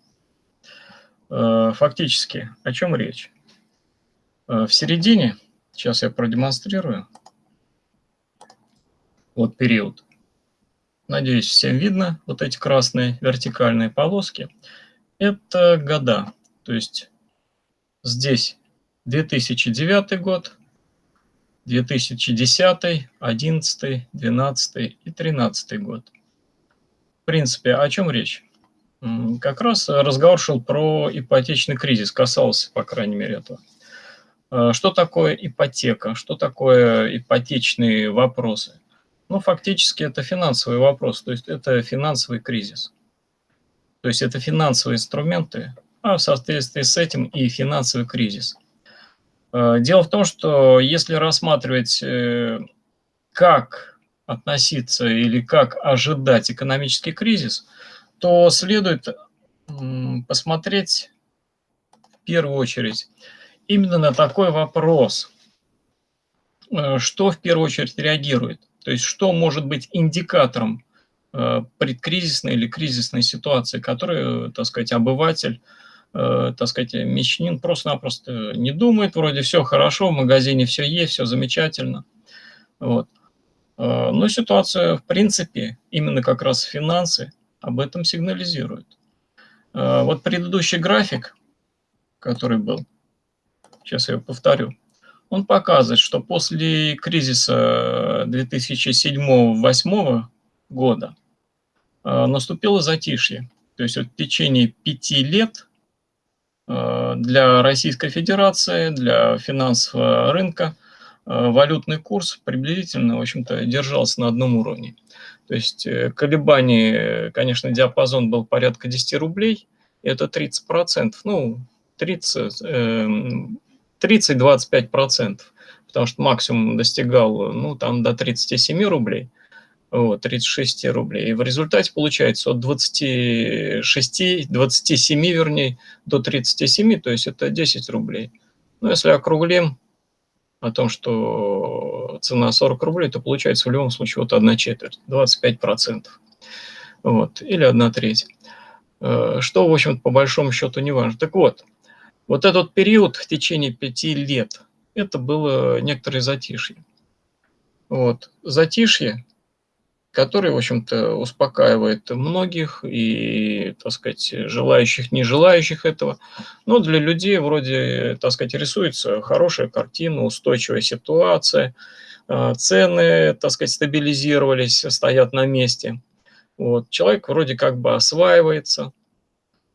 G: Э, фактически, о чем речь? Э, в середине Сейчас я продемонстрирую. Вот период. Надеюсь, всем видно вот эти красные вертикальные полоски. Это года. То есть здесь 2009 год, 2010, 11, 12 и 13 год. В принципе, о чем речь? Как раз разговор шел про ипотечный кризис, касался, по крайней мере, этого. Э, что такое ипотека? Что такое ипотечные вопросы? Ну, фактически это финансовый вопрос, то есть это финансовый кризис. То есть это финансовые инструменты, а в соответствии с этим и финансовый кризис. Э, дело в том, что если рассматривать, э, как относиться или как ожидать экономический кризис, то следует посмотреть в первую очередь именно на такой вопрос, э, что в первую очередь реагирует, то есть что может быть индикатором предкризисной или кризисной ситуации, которую, так сказать, обыватель, э, так сказать, мещанин просто-напросто не думает, вроде все хорошо, в магазине все есть, все замечательно. Вот. Но ситуация, в принципе, именно как раз финансы об этом сигнализируют. Вот предыдущий график, который был, сейчас я повторю, он показывает, что после кризиса 2007-2008 года э, наступило затишье. То есть вот в течение пяти лет э, для Российской Федерации, для финансового рынка э, валютный курс приблизительно, в общем-то, держался на одном уровне. То есть колебания, конечно, диапазон был порядка 10 рублей, это 30%, ну, 30, 30-25%, потому что максимум достигал ну, там, до 37 рублей. Вот, 36 рублей. И в результате получается от 26, 27, вернее, до 37, то есть это 10 рублей. Но если округлим о том, что цена 40 рублей, то получается в любом случае вот 1 четверть, 25 процентов. Вот, или 1 треть. Э, что, в общем по большому счету не важно. Так вот, вот этот период в течение пяти лет, это было некоторое затишье. Вот. Затишье, которое, в общем-то, успокаивает многих и, так сказать, желающих, не желающих этого. Но для людей вроде, так сказать, рисуется хорошая картина, устойчивая ситуация, а, цены, так сказать, стабилизировались, стоят на месте. Вот. Человек вроде как бы осваивается.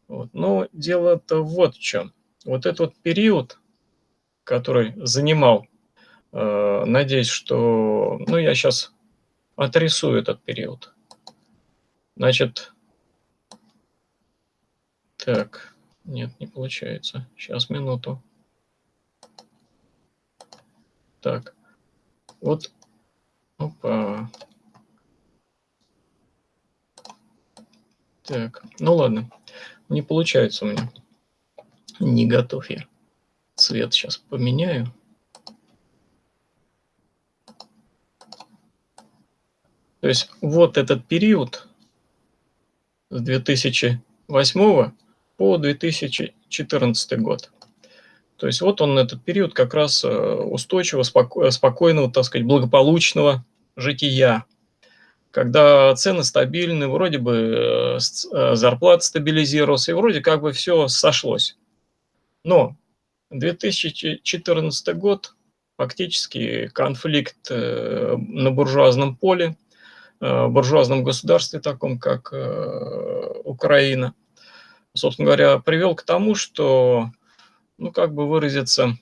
G: Вот. Но дело-то вот в чем. Вот этот вот период, который занимал Э, надеюсь, что... Ну, я сейчас отрисую этот период. Значит, так, нет, не получается. Сейчас, минуту. Так, вот, опа. Так, ну ладно, не получается у меня. Не готов я. Цвет сейчас поменяю. То есть вот этот период с 2008 по 2014 год. То есть вот он этот период как раз э, устойчивого, споко спокойного, так сказать, благополучного жития, когда цены стабильны, вроде бы э, э, зарплата стабилизировалась, и вроде как бы все сошлось. Но 2014 год, фактически конфликт на буржуазном поле – буржуазном государстве, таком как э, Украина, собственно говоря, привел к тому, что, ну, как бы выразиться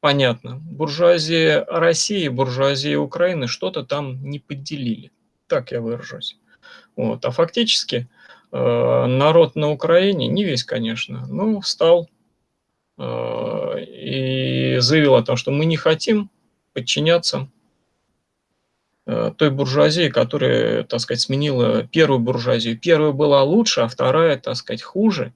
G: понятно, буржуазия России, буржуазия Украины что-то там не поделили. Так я выражусь. Вот. А фактически э, народ на Украине, не весь, конечно, но встал и заявил о том, что мы не хотим подчиняться Э, той буржуазии, которая, так сказать, сменила первую буржуазию. Первая была лучше, а вторая, так сказать, хуже.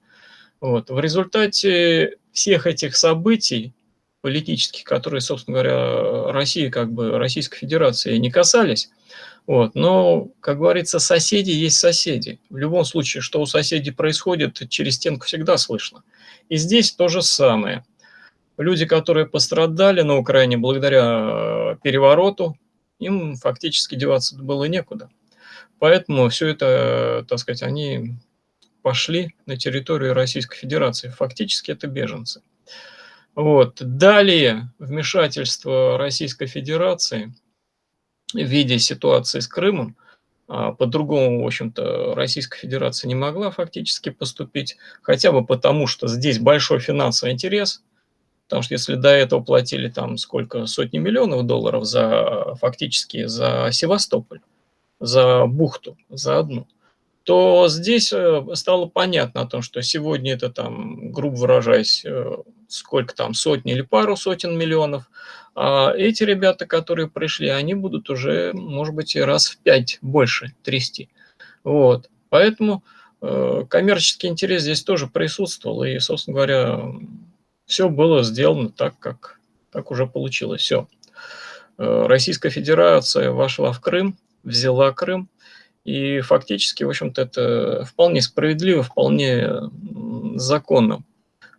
G: Вот. В результате всех этих событий политических, которые, собственно говоря, России, как бы Российской Федерации не касались, вот. Но, как говорится, соседи есть соседи. В любом случае, что у соседей происходит, через стенку всегда слышно. И здесь то же самое. Люди, которые пострадали на Украине благодаря перевороту, им фактически деваться было некуда. Поэтому все это, так сказать, они пошли на территорию Российской Федерации. Фактически это беженцы. Вот. Далее вмешательство Российской Федерации в виде ситуации с Крымом, а по-другому, в общем-то, Российская Федерация не могла фактически поступить, хотя бы потому, что здесь большой финансовый интерес – Потому что если до этого платили там сколько, сотни миллионов долларов за фактически за Севастополь, за бухту, за одну, то здесь э, стало понятно о том, что сегодня это там, грубо выражаясь, э, сколько там, сотни или пару сотен миллионов, а эти ребята, которые пришли, они будут уже, может быть, раз в пять больше трясти. Вот. Поэтому э, коммерческий интерес здесь тоже присутствовал, и, собственно говоря, все было сделано так, как, как уже получилось. Все. Э, Российская Федерация вошла в Крым, взяла Крым, и фактически, в общем-то, это вполне справедливо, вполне законно.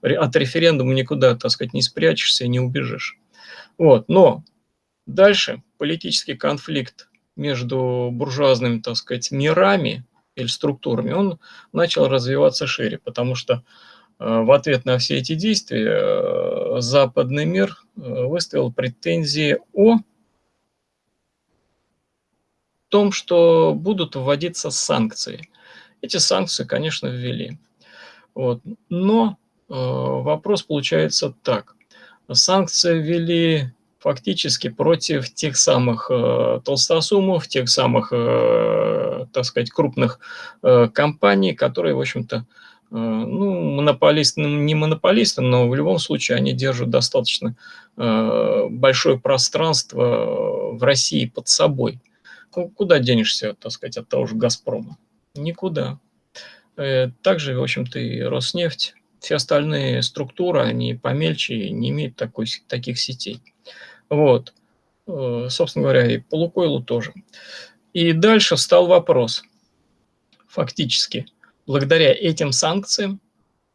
G: От референдума никуда, так сказать, не спрячешься и не убежишь. Вот. Но дальше политический конфликт между буржуазными, так сказать, мирами или структурами, он начал развиваться шире, потому что в ответ на все эти действия э, западный мир э, выставил претензии о том, что будут вводиться санкции. Эти санкции, конечно, ввели. Вот. Но э, вопрос получается так. Санкции ввели фактически против тех самых э, толстосумов, тех самых, э, так сказать, крупных э, компаний, которые, в общем-то, Э, ну, монополисты, ну, не монополисты, но в любом случае они держат достаточно э, большое пространство в России под собой. куда денешься, так сказать, от того же «Газпрома»? Никуда. Э, также, в общем-то, и Роснефть, все остальные структуры, они помельче, не имеют такой, таких сетей. Вот. Э, собственно говоря, и по Лукойлу тоже. И дальше встал вопрос. Фактически, благодаря этим санкциям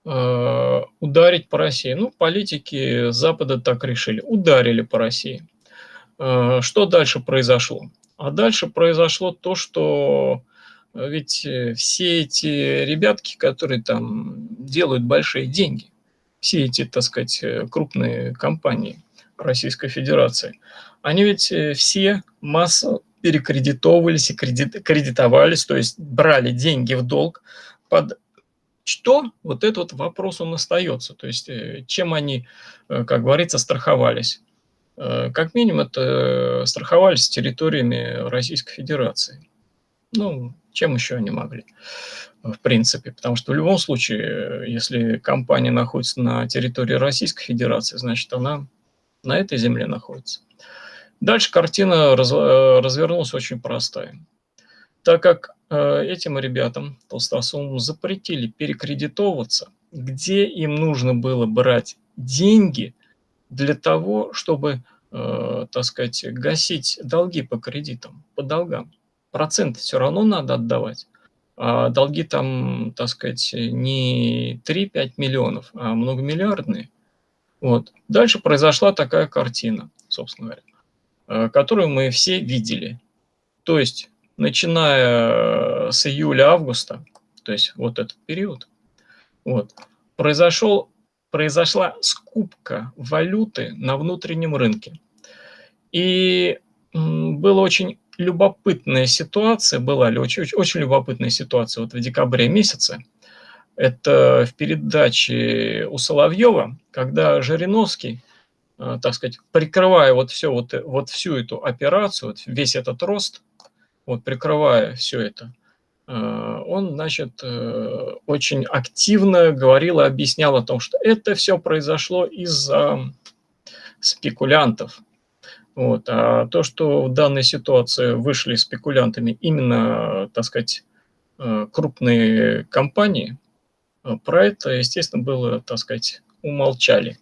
G: э, ударить по России. Ну, политики Запада так решили. Ударили по России. Что дальше произошло? А дальше произошло то, что э, ведь э, все эти ребятки, которые там делают большие деньги, все эти, так сказать, э, крупные компании Российской Федерации, они ведь все массово перекредитовывались и кредит, кредитовались, то есть брали деньги в долг под что? Вот этот вопрос он остается. То есть чем они, как говорится, страховались. Э, как минимум, это страховались территориями Российской Федерации. Ну, чем еще они могли, в принципе? Потому что в любом случае, если компания находится на территории Российской Федерации, значит, она на этой земле находится. Дальше картина раз, э, развернулась очень простая. Так как э, этим ребятам, толстосумам, запретили перекредитовываться, где им нужно было брать деньги для того, чтобы э, так сказать, гасить долги по кредитам, по долгам. Проценты все равно надо отдавать. А долги там, так сказать, не 3-5 миллионов, а многомиллиардные. Вот. Дальше произошла такая картина, собственно говоря, э, которую мы все видели. То есть, начиная с июля-августа, то есть вот этот период, вот, произошел произошла скупка валюты на внутреннем рынке. И была очень любопытная ситуация, была очень, очень любопытная ситуация вот в декабре месяце. Это в передаче у Соловьева, когда Жириновский, э, так сказать, прикрывая вот, все, вот, вот всю эту операцию, вот весь этот рост, вот прикрывая все это, Э, он, значит, э, очень активно говорил и объяснял о том, что это все произошло из-за спекулянтов. Вот. А то, что в данной ситуации вышли спекулянтами именно, так сказать, э, крупные компании, про это, естественно, было, так сказать, умолчали.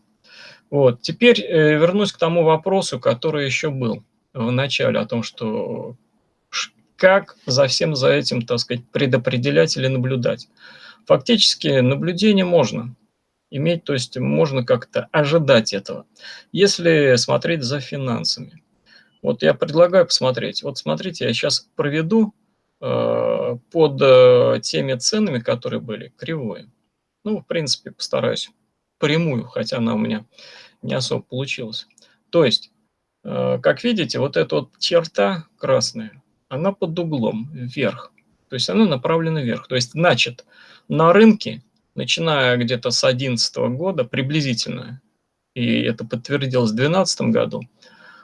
G: Вот. Теперь вернусь к тому вопросу, который еще был в начале, о том, что как за всем за этим, так сказать, предопределять или наблюдать. Фактически наблюдение можно иметь, то есть можно как-то ожидать этого. Если смотреть за финансами. Вот я предлагаю посмотреть. Вот смотрите, я сейчас проведу э, под э, теми ценами, которые были, кривую. Ну, в принципе, постараюсь прямую, хотя она у меня не особо получилась. То есть, э, как видите, вот эта вот черта красная, она под углом вверх. То есть она направлена вверх. То есть, значит, на рынке, начиная где-то с 2011 года, приблизительно, и это подтвердилось в 2012 году,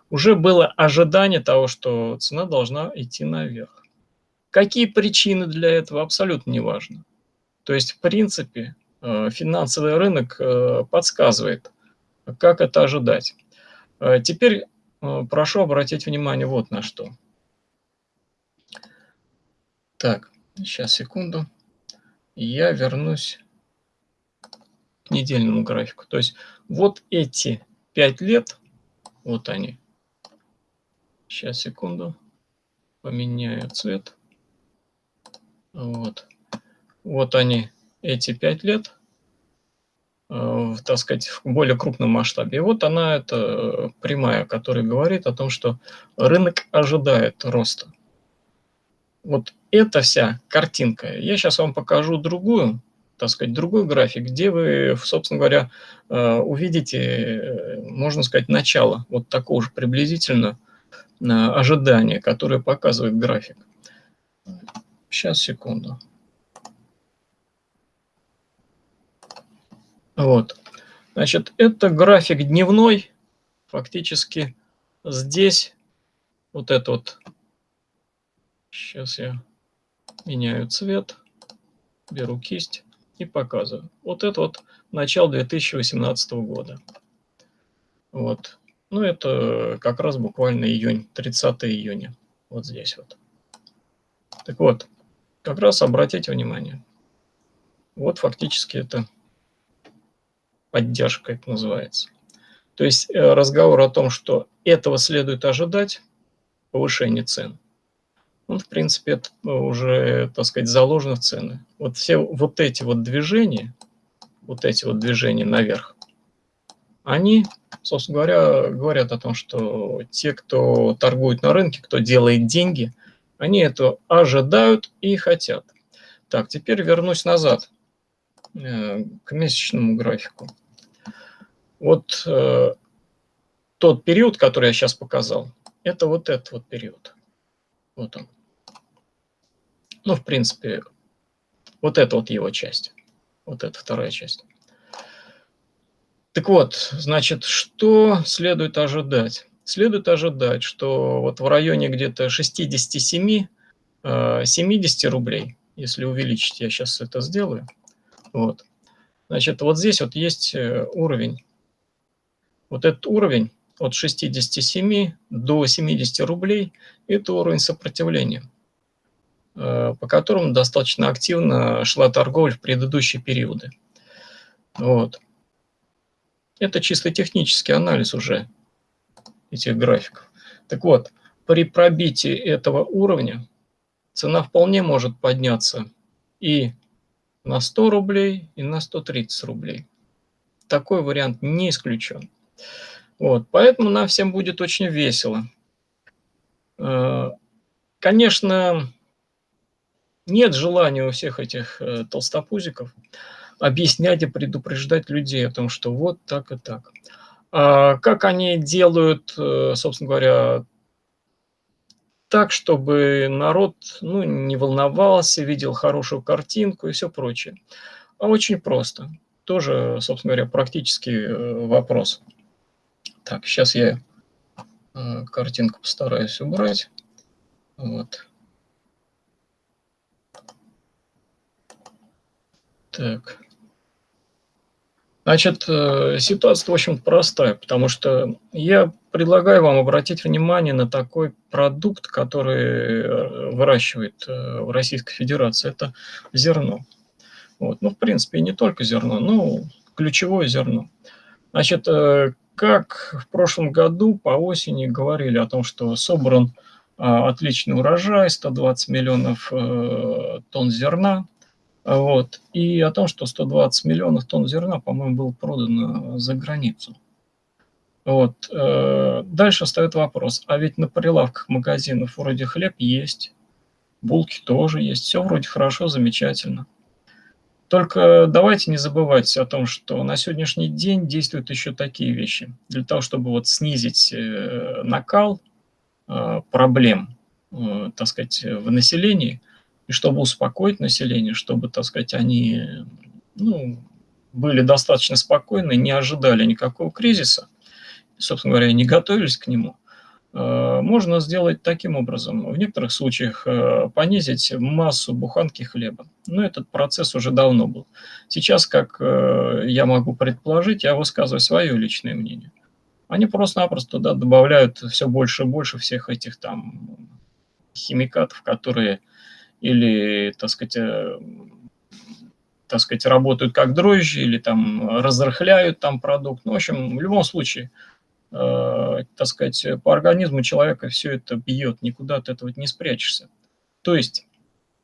G: уже было ожидание того, что цена должна идти наверх. Какие причины для этого, абсолютно не важно. То есть, в принципе, э, финансовый рынок э, подсказывает, как это ожидать. Э, теперь прошу обратить внимание вот на что. Так, сейчас, секунду. Я вернусь к недельному графику. То есть вот эти 5 лет, вот они. Сейчас, секунду. Поменяю цвет. Вот. Вот они, эти 5 лет, э, так сказать, в более крупном масштабе. И вот она, это прямая, которая говорит о том, что рынок ожидает роста. Вот эта вся картинка. Я сейчас вам покажу другую, так сказать, другой график, где вы, собственно говоря, э, увидите, э, можно сказать, начало вот такого же приблизительно э, ожидания, которое показывает график. Сейчас, секунду. Вот. Значит, это график дневной. Фактически здесь вот это вот. Сейчас я меняю цвет, беру кисть и показываю. Вот это вот начало 2018 года. Вот. Ну, это как раз буквально июнь, 30 июня. Вот здесь вот. Так вот, как раз обратите внимание. Вот фактически это поддержка, это называется. То есть э, разговор о том, что этого следует ожидать, повышение цен, ну, в принципе, это уже, так сказать, заложено в цены. Вот все вот эти вот движения, вот эти вот движения наверх, они, собственно говоря, говорят о том, что те, кто торгует на рынке, кто делает деньги, они это ожидают и хотят. Так, теперь вернусь назад э, к месячному графику. Вот э, тот период, который я сейчас показал, это вот этот вот период. Вот он. Ну, в принципе, вот это вот его часть. Вот это вторая часть. Так вот, значит, что следует ожидать? Следует ожидать, что вот в районе где-то 67-70 э, рублей, если увеличить, я сейчас это сделаю, вот, значит, вот здесь вот есть э, уровень. Вот этот уровень от 67 до 70 рублей – это уровень сопротивления. Э, по которым достаточно активно шла торговля в предыдущие периоды. Вот. Это чисто технический анализ уже этих графиков. Так вот, при пробитии этого уровня цена вполне может подняться и на 100 рублей, и на 130 рублей. Такой вариант не исключен. Вот, поэтому нам всем будет очень весело. Э, конечно, нет желания у всех этих э, толстопузиков объяснять и предупреждать людей о том, что вот так и так. А как они делают, э, собственно говоря, так, чтобы народ ну, не волновался, видел хорошую картинку и все прочее. А очень просто. Тоже, собственно говоря, практический вопрос. Так, сейчас я э, картинку постараюсь убрать. Вот. Так. Значит, э, ситуация очень простая, потому что я предлагаю вам обратить внимание на такой продукт, который э, выращивает в Российской Федерации. Это зерно. Вот. Ну, в принципе, не только зерно, но ключевое зерно. Значит, как в прошлом году по осени говорили о том, что собран отличный урожай, 120 миллионов тонн зерна, вот. И о том, что 120 миллионов тонн зерна, по-моему, было продано за границу. Вот. Э, дальше стоит вопрос, а ведь на прилавках магазинов вроде хлеб есть, булки тоже есть, все вроде хорошо, замечательно. Только давайте не забывать о том, что на сегодняшний день действуют еще такие вещи. Для того, чтобы вот снизить э, накал э, проблем, так сказать, в населении – и чтобы успокоить население, чтобы, так сказать, они ну, были достаточно спокойны, не ожидали никакого кризиса, собственно говоря, не готовились к нему, э, можно сделать таким образом. В некоторых случаях э, понизить массу буханки хлеба. Но этот процесс уже давно был. Сейчас, как э, я могу предположить, я высказываю свое личное мнение. Они просто-напросто туда добавляют все больше и больше всех этих там химикатов, которые или, так сказать, э, так сказать, работают как дрожжи, или там разрыхляют там продукт. Ну, в общем, в любом случае, э, так сказать, по организму человека все это бьет, никуда от этого не спрячешься. То есть,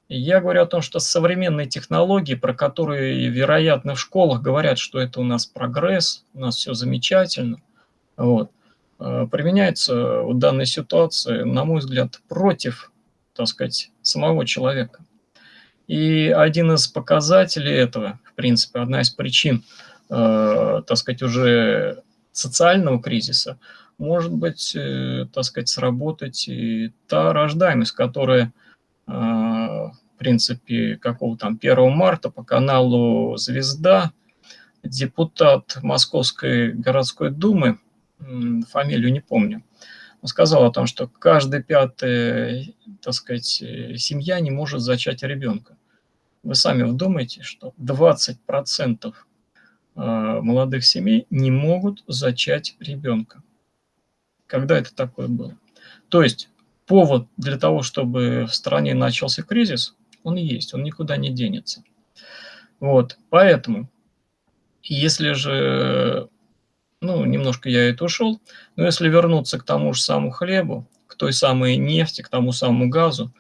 G: я говорю о том, что современные технологии, про которые, вероятно, в школах говорят, что это у нас прогресс, у нас все замечательно, вот, э, применяется в данной ситуации, на мой взгляд, против так сказать, самого человека. И один из показателей этого, в принципе, одна из причин, э, так сказать, уже социального кризиса, может быть, э, так сказать, сработать и та рождаемость, которая, э, в принципе, какого там 1 марта по каналу «Звезда», депутат Московской городской думы, фамилию не помню, сказал о том, что каждая пятая, так сказать, семья не может зачать ребенка. Вы сами вдумайте, что 20% э, молодых семей не могут зачать ребенка. Когда это такое было? То есть повод для того, чтобы в стране начался кризис, он есть, он никуда не денется. Вот, поэтому, если же, ну, немножко я это ушел, но если вернуться к тому же самому хлебу, к той самой нефти, к тому самому газу,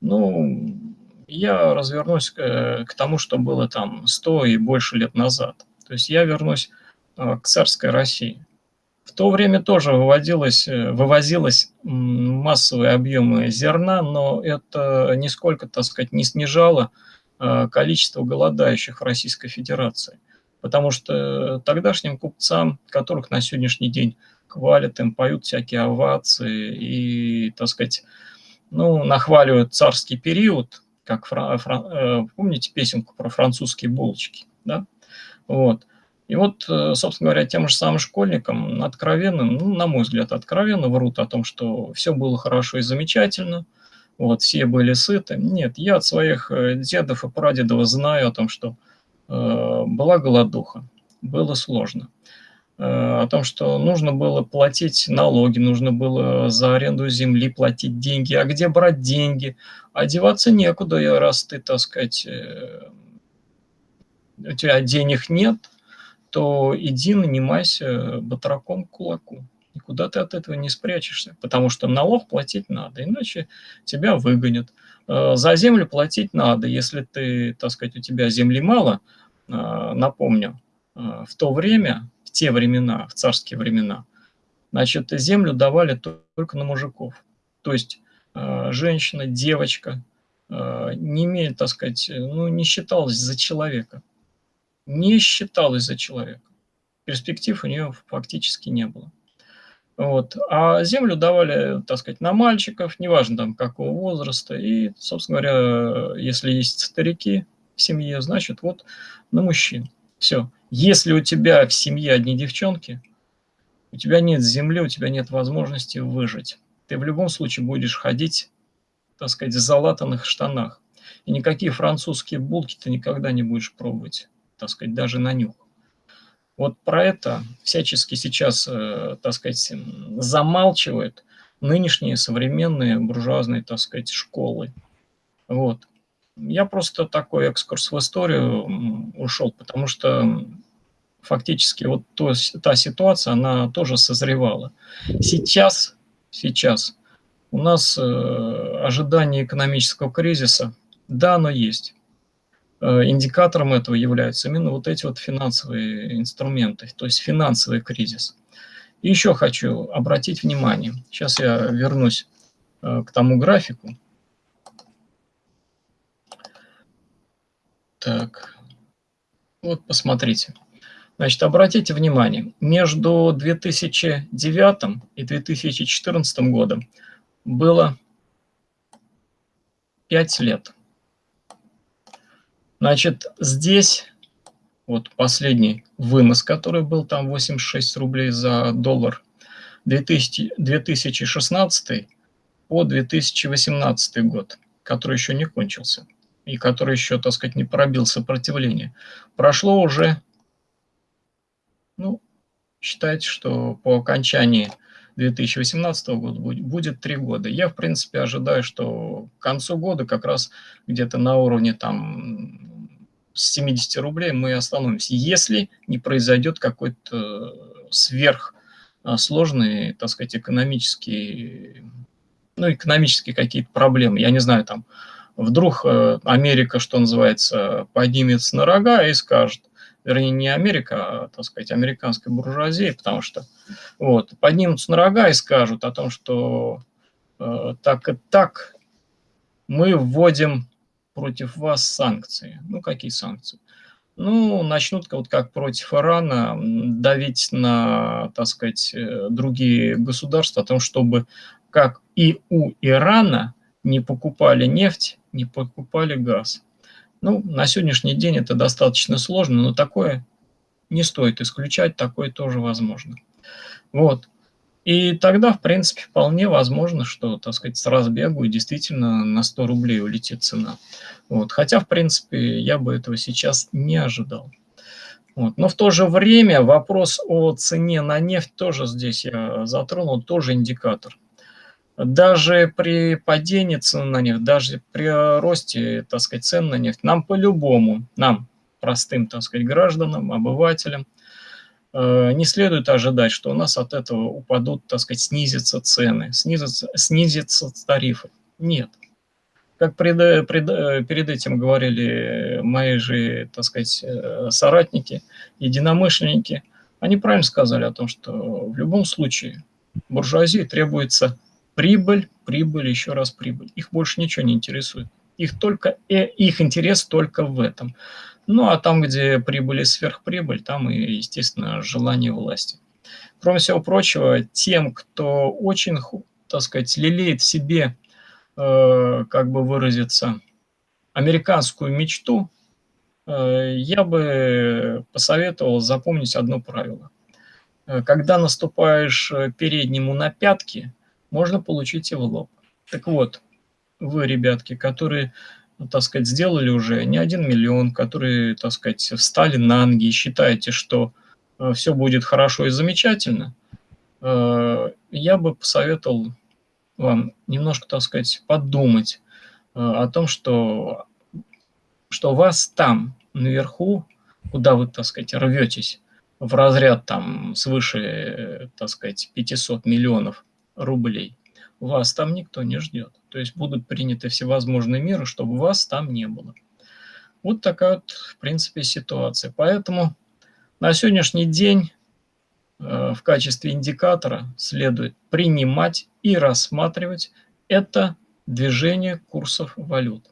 G: ну, я развернусь к, э, к тому, что было там 100 и больше лет назад. То есть я вернусь э, к царской России. В то время тоже выводилось, э, вывозилось массовые объемы зерна, но это нисколько, так сказать, не снижало количество голодающих в Российской Федерации. Потому что тогдашним купцам, которых на сегодняшний день хвалят, им поют всякие овации и, так сказать, ну, нахваливают царский период, как фра, фра, э, помните песенку про французские булочки, да? Вот. И вот, э, собственно говоря, тем же самым школьникам откровенным, ну, на мой взгляд, откровенно врут о том, что все было хорошо и замечательно, вот, все были сыты. Нет, я от своих э, дедов и прадедов знаю о том, что э, была голодуха, было сложно. Э, о том, что нужно было платить налоги, нужно было за аренду земли платить деньги. А где брать деньги? Одеваться некуда, раз ты, так сказать, э, у тебя денег нет, то иди нанимайся батраком к кулаку. Никуда ты от этого не спрячешься, потому что налог платить надо, иначе тебя выгонят. Э, за землю платить надо, если ты, так сказать, у тебя земли мало, напомню, в то время те времена, в царские времена, значит, землю давали только на мужиков. То есть э, женщина, девочка э, не имеет, так сказать, ну, не считалась за человека. Не считалась за человека. Перспектив у нее фактически не было. Вот. А землю давали, так сказать, на мальчиков, неважно там какого возраста. И, собственно говоря, если есть старики в семье, значит, вот на мужчин. Все. Если у тебя в семье одни девчонки, у тебя нет земли, у тебя нет возможности выжить. Ты в любом случае будешь ходить, так сказать, в залатанных штанах. И никакие французские булки ты никогда не будешь пробовать, так сказать, даже на нюх. Вот про это всячески сейчас, э, так сказать, замалчивают нынешние современные буржуазные, так сказать, школы. Вот. Я просто такой экскурс в историю ушел, потому что фактически вот то, та ситуация, она тоже созревала. Сейчас, сейчас у нас э, ожидание экономического кризиса, да, оно есть. Э, индикатором этого являются именно вот эти вот финансовые инструменты, то есть финансовый кризис. И еще хочу обратить внимание, сейчас я вернусь э, к тому графику. Так, вот посмотрите. Значит, обратите внимание, между 2009 и 2014 годом было 5 лет. Значит, здесь вот последний вынос, который был там 86 рублей за доллар, 2000, 2016 по 2018 год, который еще не кончился и который еще, так сказать, не пробил сопротивление. Прошло уже ну, считайте, что по окончании 2018 года будет три года. Я, в принципе, ожидаю, что к концу года как раз где-то на уровне там с 70 рублей мы остановимся, если не произойдет какой-то сверхсложный, так сказать, экономический, ну, экономические какие-то проблемы. Я не знаю, там, вдруг э, Америка, что называется, поднимется на рога и скажет, вернее, не Америка, а, так сказать, американская буржуазия, потому что вот, поднимутся на рога и скажут о том, что э, так и так мы вводим против вас санкции. Ну, какие санкции? Ну, начнут вот как против Ирана давить на, так сказать, э, другие государства о том, чтобы как и у Ирана не покупали нефть, не покупали газ. Ну, на сегодняшний день это достаточно сложно, но такое не стоит исключать, такое тоже возможно. Вот. И тогда, в принципе, вполне возможно, что, так сказать, с разбегу действительно на 100 рублей улетит цена. Вот. Хотя, в принципе, я бы этого сейчас не ожидал. Вот. Но в то же время вопрос о цене на нефть тоже здесь я затронул, тоже индикатор. даже при падении цен на нефть, даже при росте, так сказать, цен на нефть, нам по-любому, нам, простым, так сказать, гражданам, обывателям, не следует ожидать, что у нас от этого упадут, так сказать, снизятся цены, снизятся, снизятся тарифы. Нет. Как пред, пред, перед этим говорили мои же, так сказать, э, соратники, единомышленники, они правильно сказали о том, что в любом случае буржуазии требуется прибыль, прибыль, еще раз прибыль. Их больше ничего не интересует. Их, только, э, их интерес только в этом. Ну, а там, где прибыль и сверхприбыль, там и, естественно, желание власти. Кроме всего прочего, тем, кто очень, так сказать, лелеет в себе Э, как бы выразиться, американскую мечту, э, я бы посоветовал запомнить одно правило. Э, когда наступаешь переднему на пятки, можно получить и в лоб. Так вот, вы, ребятки, которые, так сказать, сделали уже не один миллион, которые, так сказать, встали на ноги и считаете, что все будет хорошо и замечательно, я бы посоветовал вам немножко, так сказать, подумать э, о том, что, что вас там, наверху, куда вы, так сказать, рветесь, в разряд там свыше, так сказать, 500 миллионов рублей, вас там никто не ждет. То есть будут приняты всевозможные меры, чтобы вас там не было. Вот такая вот, в принципе, ситуация. Поэтому на сегодняшний день Э, в качестве индикатора следует принимать и рассматривать это движение курсов валют,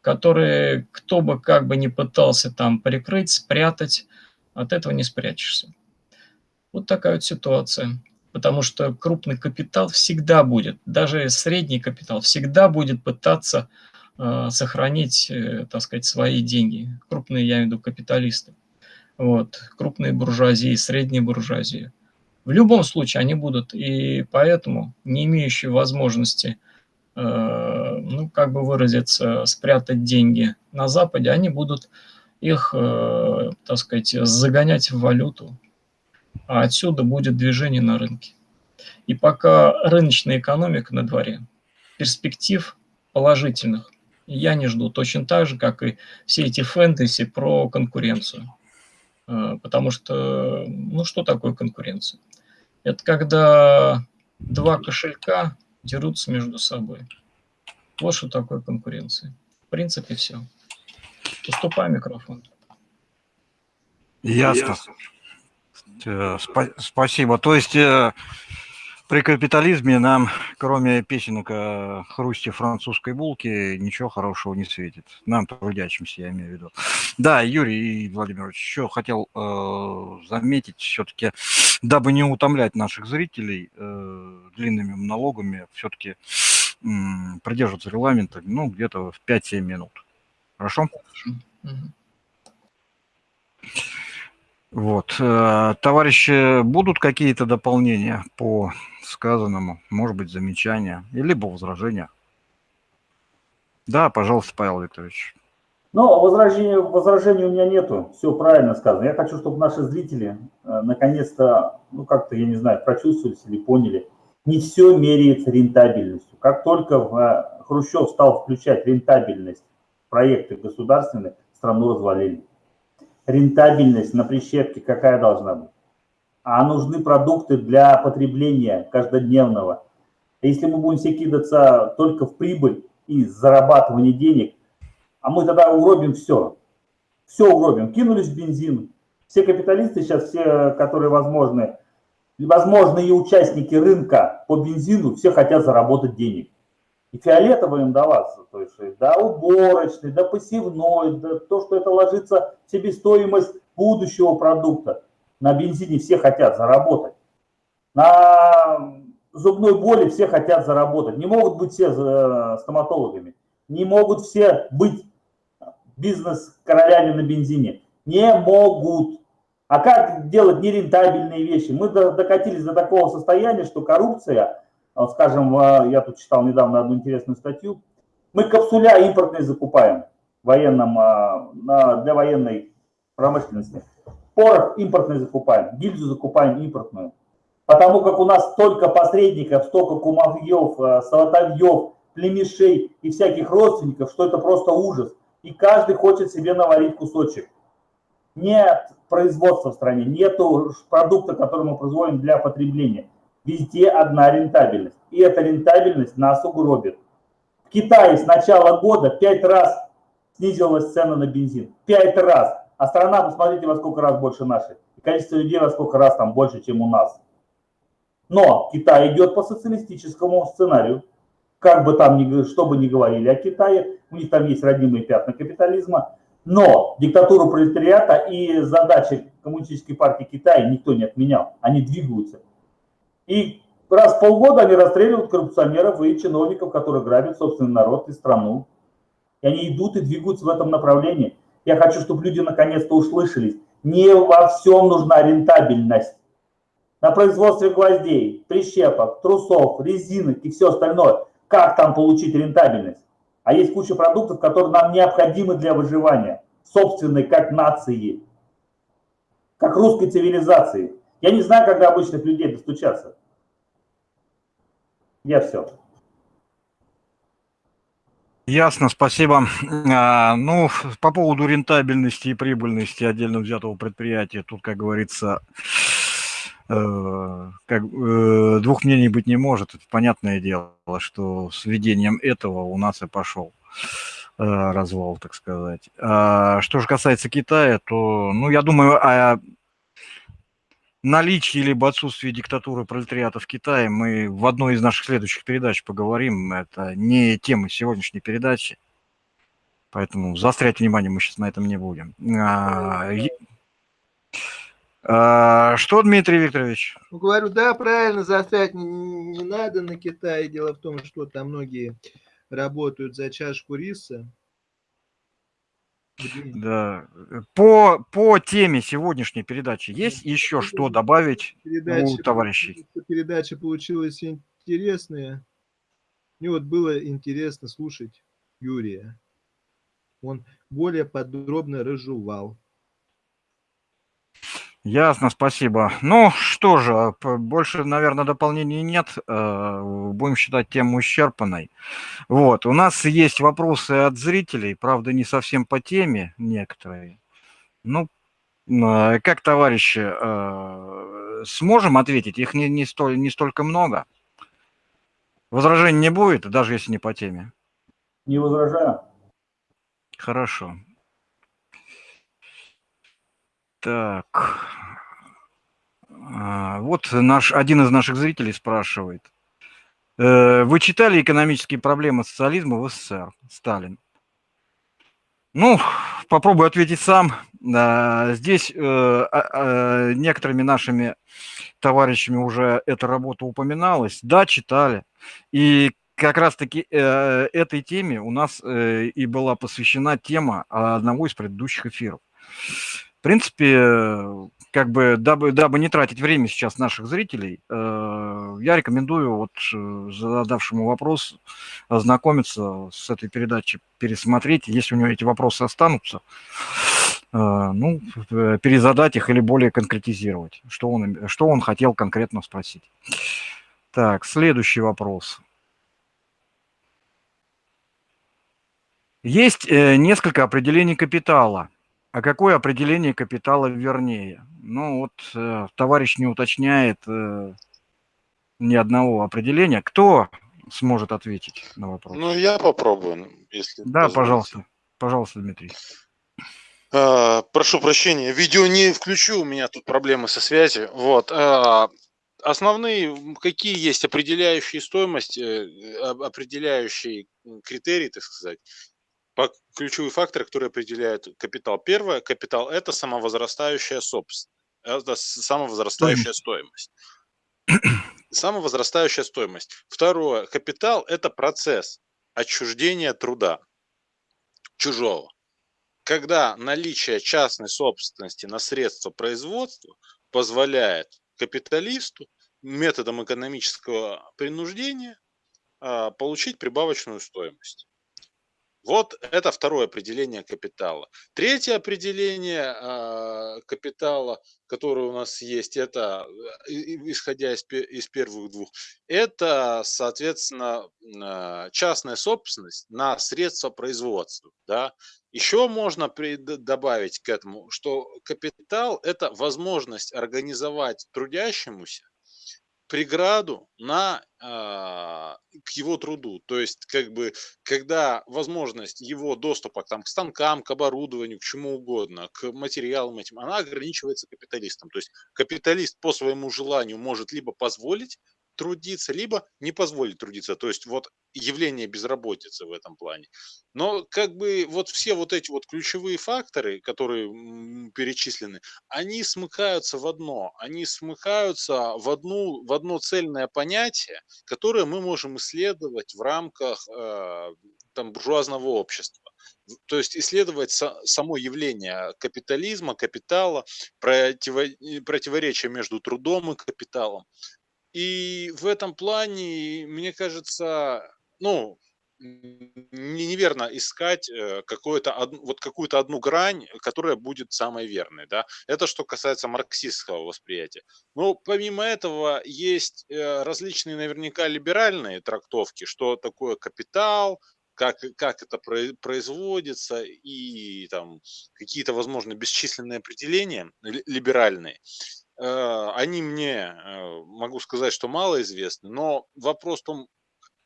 G: которые кто бы как бы ни пытался там прикрыть, спрятать, от этого не спрячешься. Вот такая вот ситуация. Потому что крупный капитал всегда будет, даже средний капитал всегда будет пытаться э, сохранить, э, так сказать, свои деньги. Крупные, я имею в виду, капиталисты вот, крупные буржуазии, средние буржуазии. В любом случае они будут, и поэтому не имеющие возможности, э, ну, как бы выразиться, спрятать деньги на Западе, они будут их, э, так сказать, загонять в валюту, а отсюда будет движение на рынке. И пока рыночная экономика на дворе, перспектив положительных я не жду, точно так же, как и все эти фэнтези про конкуренцию. Э, потому что, ну что такое конкуренция? Это когда два кошелька дерутся между собой. Вот что такое конкуренция. В принципе, все. Уступай микрофон.
A: Ясно. Ясно. Э, спа- спасибо. То есть э, при капитализме нам, кроме песенок о хрусте французской булки, ничего хорошего не светит. Нам, трудящимся, я имею в виду. Да, Юрий Владимирович, еще хотел э, заметить все-таки, дабы не утомлять наших зрителей э, длинными монологами, все-таки э, придерживаться регламента, ну, где-то в 5-7 минут. Хорошо? Хорошо. Вот. Э, товарищи, будут какие-то дополнения по сказанному, может быть, замечания, либо возражения? Да, пожалуйста, Павел Викторович.
B: Ну, возражений, возражений у меня нету, все правильно сказано. Я хочу, чтобы наши зрители э, наконец-то, ну, как-то, я не знаю, прочувствовались или поняли, не все меряется рентабельностью. Как только э, Хрущев стал включать рентабельность проекты государственные, страну развалили. Рентабельность на прищепке какая должна быть? а нужны продукты для потребления каждодневного. Если мы будем все кидаться только в прибыль и зарабатывание денег, а мы тогда угробим все. Все угробим. Кинулись в бензин. Все капиталисты сейчас, все, которые возможны, возможные участники рынка по бензину, все хотят заработать денег. И фиолетово им даваться, то есть да уборочный, да посевной, да то, что это ложится в себестоимость будущего продукта на бензине все хотят заработать. На зубной боли все хотят заработать. Не могут быть все э, стоматологами. Не могут все быть бизнес-королями на бензине. Не могут. А как делать нерентабельные вещи? Мы докатились до такого состояния, что коррупция, скажем, э, я тут читал недавно одну интересную статью, мы капсуля импортные закупаем военном, э, для военной промышленности. Порох импортный закупаем, гильзу закупаем импортную. Потому как у нас столько посредников, столько кумовьев, солотовьев, племешей и всяких родственников, что это просто ужас. И каждый хочет себе наварить кусочек. Нет производства в стране, нет продукта, который мы производим для потребления. Везде одна рентабельность. И эта рентабельность нас угробит. В Китае с начала года пять раз снизилась цена на бензин. Пять раз. А страна, посмотрите, во сколько раз больше нашей. И количество людей во сколько раз там больше, чем у нас. Но Китай идет по социалистическому сценарию. Как бы там, ни, что бы ни говорили о Китае, у них там есть родимые пятна капитализма. Но диктатуру пролетариата и задачи Коммунистической партии Китая никто не отменял. Они двигаются. И раз в полгода они расстреливают коррупционеров и чиновников, которые грабят собственный народ и страну. И они идут и двигаются в этом направлении. Я хочу, чтобы люди наконец-то услышались. Не во всем нужна рентабельность. На производстве гвоздей, прищепок, трусов, резинок и все остальное. Как там получить рентабельность? А есть куча продуктов, которые нам необходимы для выживания. Собственной, как нации. Как русской цивилизации. Я не знаю, когда обычных людей достучаться. Я все.
A: Ясно, спасибо. А, ну, по поводу рентабельности и прибыльности отдельно взятого предприятия, тут, как говорится, э, как, э, двух мнений быть не может. Это понятное дело, что с введением этого у нас и пошел э, развал, так сказать. А, что же касается Китая, то, ну, я думаю, а наличии либо отсутствии диктатуры пролетариата в Китае мы в одной из наших следующих передач поговорим. Это не тема сегодняшней передачи. Поэтому заострять внимание мы сейчас на этом не будем. А, а, что, Дмитрий Викторович?
C: Ну, говорю, да, правильно, заострять не, не надо на Китае. Дело в том, что там многие работают за чашку риса,
A: да. По, по теме сегодняшней передачи есть еще что добавить передача, у товарищей?
C: Передача получилась интересная. Мне вот было интересно слушать Юрия. Он более подробно разжевал.
A: Ясно, спасибо. Ну что же, больше, наверное, дополнений нет. Э, будем считать тему исчерпанной. Вот, у нас есть вопросы от зрителей, правда, не совсем по теме некоторые. Ну, э, как товарищи, э, сможем ответить? Их не, не, столь, не столько много. Возражений не будет, даже если не по теме?
B: Не возражаю.
A: Хорошо. Так. А, вот наш, один из наших зрителей спрашивает. Э, вы читали экономические проблемы социализма в СССР, Сталин? Ну, попробую ответить сам. Здесь э, а, а, некоторыми нашими товарищами уже эта работа упоминалась. Да, читали. И как раз-таки э, этой теме у нас и была посвящена тема одного из предыдущих эфиров. В принципе, как бы, дабы, дабы не тратить время сейчас наших зрителей, э, я рекомендую вот э, задавшему вопрос ознакомиться с этой передачей, пересмотреть, если у него эти вопросы останутся, э, ну, перезадать их или более конкретизировать, что он, что он хотел конкретно спросить. Так, следующий вопрос. Есть несколько определений капитала – а какое определение капитала вернее? Ну вот э, товарищ не уточняет э, ни одного определения. Кто сможет ответить на вопрос?
H: Ну, я попробую, если
A: Да, позволите. пожалуйста. Пожалуйста, Дмитрий.
H: А, прошу прощения, видео не включу, у меня тут проблемы со связью. Вот. А, основные, какие есть определяющие стоимость, э, определяющие критерии, так сказать, ключевые факторы, которые определяют капитал. Первое, капитал – это самовозрастающая собственность, это самовозрастающая стоимость. Самовозрастающая стоимость. Второе, капитал – это процесс отчуждения труда чужого. Когда наличие частной собственности на средства производства позволяет капиталисту методом экономического принуждения а, получить прибавочную стоимость.
D: Вот это второе определение капитала. Третье определение э, капитала, которое у нас есть, это, э, исходя из, первых двух, это, соответственно, э, частная собственность на средства производства. Да? Еще можно добавить к этому, что капитал – это возможность организовать трудящемуся преграду на, а, к его труду. То есть, как бы, когда возможность его доступа там, к станкам, к оборудованию, к чему угодно, к материалам этим, она ограничивается капиталистом. То есть, капиталист по своему желанию может либо позволить трудиться, либо не позволить трудиться. То есть вот явление безработицы в этом плане. Но как бы вот все вот эти вот ключевые факторы, которые перечислены, они смыкаются в одно. Они смыкаются в, одну, в одно цельное понятие, которое мы можем исследовать в рамках э, там, буржуазного общества. То есть исследовать само явление капитализма, капитала, противо, противоречия между трудом и капиталом. И в этом плане, мне кажется, ну, неверно искать э, какую-то вот какую-то одну грань, которая будет самой верной, да. Это что касается марксистского восприятия. Но помимо этого есть э, различные наверняка либеральные трактовки, что такое капитал, как, как это производится и там какие-то, возможно, бесчисленные определения либеральные. Э, они мне, э, могу сказать, что мало известны, но вопрос в том,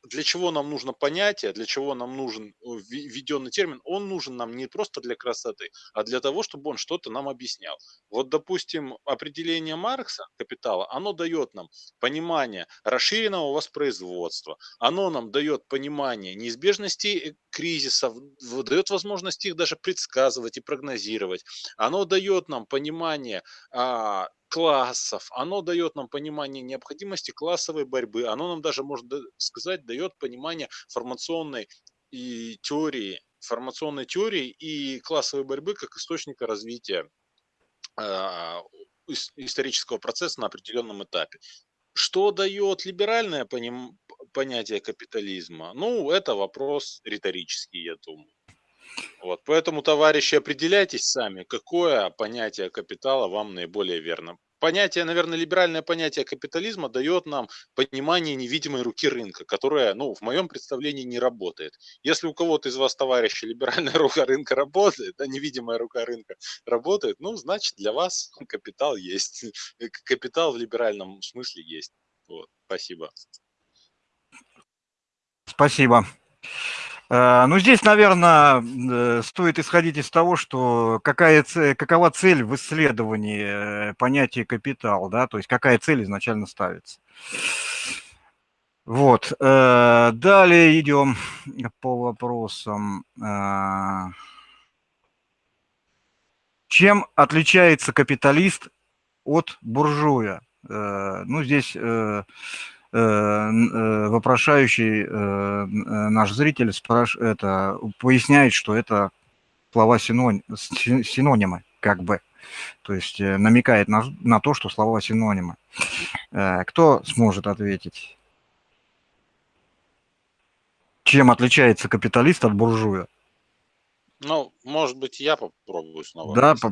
D: для чего нам нужно понятие, для чего нам нужен введенный термин, он нужен нам не просто для красоты, а для того, чтобы он что-то нам объяснял. Вот, допустим, определение Маркса капитала, оно дает нам понимание расширенного воспроизводства, оно нам дает понимание неизбежности кризисов, дает возможность их даже предсказывать и прогнозировать, оно дает нам понимание а, классов, оно дает нам понимание необходимости классовой борьбы, оно нам даже, можно сказать, дает понимание формационной и теории, формационной теории и классовой борьбы как источника развития э, исторического процесса на определенном этапе. Что дает либеральное поним, понятие капитализма? Ну, это вопрос риторический, я думаю. Вот, поэтому, товарищи, определяйтесь сами, какое понятие капитала вам наиболее верно. Понятие, наверное, либеральное понятие капитализма дает нам понимание невидимой руки рынка, которая, ну, в моем представлении не работает. Если у кого-то из вас, товарищи, либеральная рука рынка работает, да, невидимая рука рынка работает, ну, значит, для вас капитал есть. Капитал в либеральном смысле есть. Вот, спасибо.
A: Спасибо. Э, ну, здесь, наверное, э, стоит исходить из того, что какая какова цель в исследовании э, понятия капитал, да, то есть какая цель изначально ставится. Вот. Далее идем по вопросам. Чем отличается капиталист от буржуя? Ну, здесь вопрошающий э, наш зритель спраш... это, поясняет, что это слова синоним... синонимы, как бы. То есть намекает на, на то, что слова синонимы. Кто сможет ответить? Чем отличается капиталист от буржуя?
D: Ну, может быть, я попробую снова.
A: Да, по...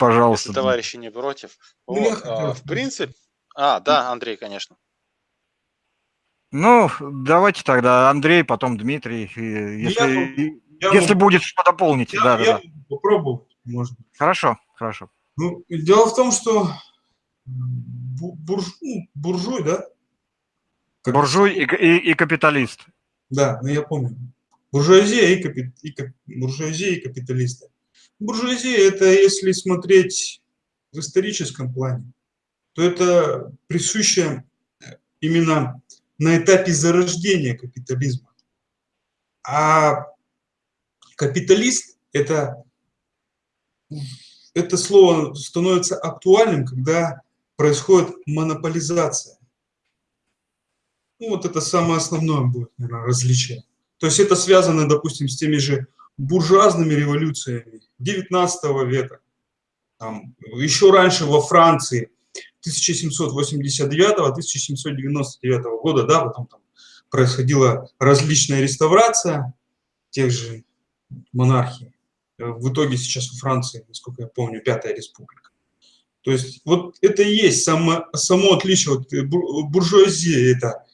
A: пожалуйста.
D: Если товарищи не против. Ну, вот, а, в принципе... А, да, Андрей, конечно.
A: Ну, давайте тогда Андрей, потом Дмитрий. Если, я, если я, будет что дополнить. Я, да, я да,
E: попробую, может
A: Хорошо, хорошо.
E: Ну, дело в том, что бурж, ну, буржуй, да?
A: Как... Буржуй и, и, и капиталист.
E: Да, ну я помню. Буржуазия и, капи, и, буржуазия и капиталисты. Буржуазия – это, если смотреть в историческом плане, то это присуще именно на этапе зарождения капитализма. А капиталист – это, это слово становится актуальным, когда происходит монополизация. Ну, вот это самое основное будет, наверное, различие. То есть это связано, допустим, с теми же буржуазными революциями 19 века. Там, еще раньше во Франции 1789-1799 года, да, потом там происходила различная реставрация, тех же монархий. Э, в итоге сейчас у Франции, насколько я помню, пятая республика. То есть вот это и есть само, само отличие от э, буржуазии, это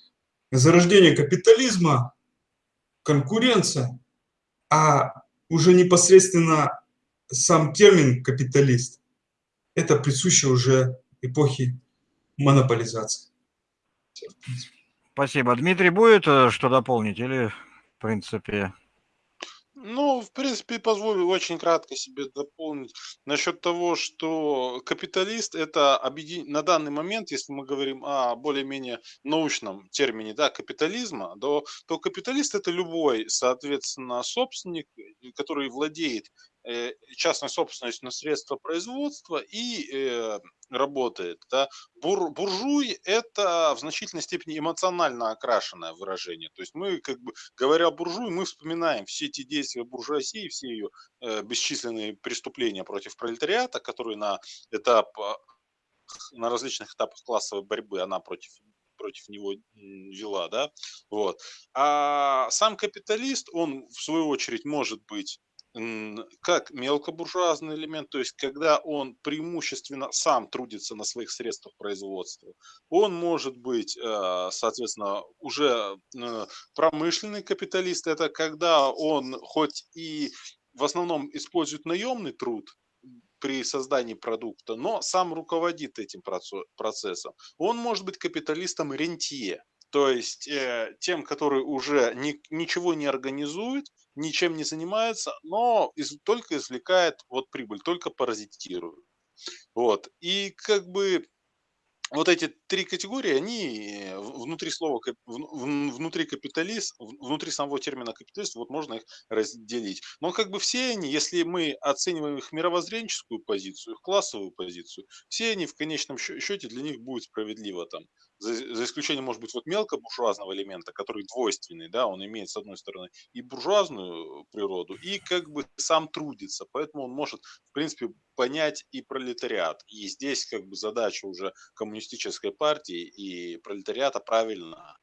E: зарождение капитализма, конкуренция, а уже непосредственно сам термин капиталист, это присуще уже эпохи монополизации.
A: Спасибо. Дмитрий, будет э, что дополнить или, в принципе,
D: ну, в принципе, позволю очень кратко себе дополнить насчет того, что капиталист это объедин... на данный момент, если мы говорим о более-менее научном термине да, капитализма, то, то капиталист это любой, соответственно, собственник, который владеет Э, частной собственностью на средства производства и э, работает. Да. Бур, буржуй – это в значительной степени эмоционально окрашенное выражение. То есть мы, как бы, говоря буржуй, мы вспоминаем все эти действия буржуазии, все ее э, бесчисленные преступления против пролетариата, которые на этап на различных этапах классовой борьбы она против против него вела, да, вот. А сам капиталист, он в свою очередь может быть как мелкобуржуазный элемент, то есть когда он преимущественно сам трудится на своих средствах производства. Он может быть, э, соответственно, уже э, промышленный капиталист, это когда он хоть и в основном использует наемный труд, при создании продукта, но сам руководит этим процессом. Он может быть капиталистом рентье, то есть э, тем, который уже ни, ничего не организует, ничем не занимается, но из, только извлекает вот прибыль, только паразитирует. Вот. И как бы вот эти три категории, они э, внутри слова, внутри капиталист, внутри самого термина капиталист, вот можно их разделить. Но как бы все они, если мы оцениваем их мировоззренческую позицию, их классовую позицию, все они в конечном счете для них будет справедливо там. За, за исключением, может быть, вот мелкобуржуазного элемента, который двойственный, да, он имеет, с одной стороны, и буржуазную природу, и как бы сам трудится, поэтому он может, в принципе, понять и пролетариат. И здесь как бы задача уже коммунистической партии и пролетариата правильно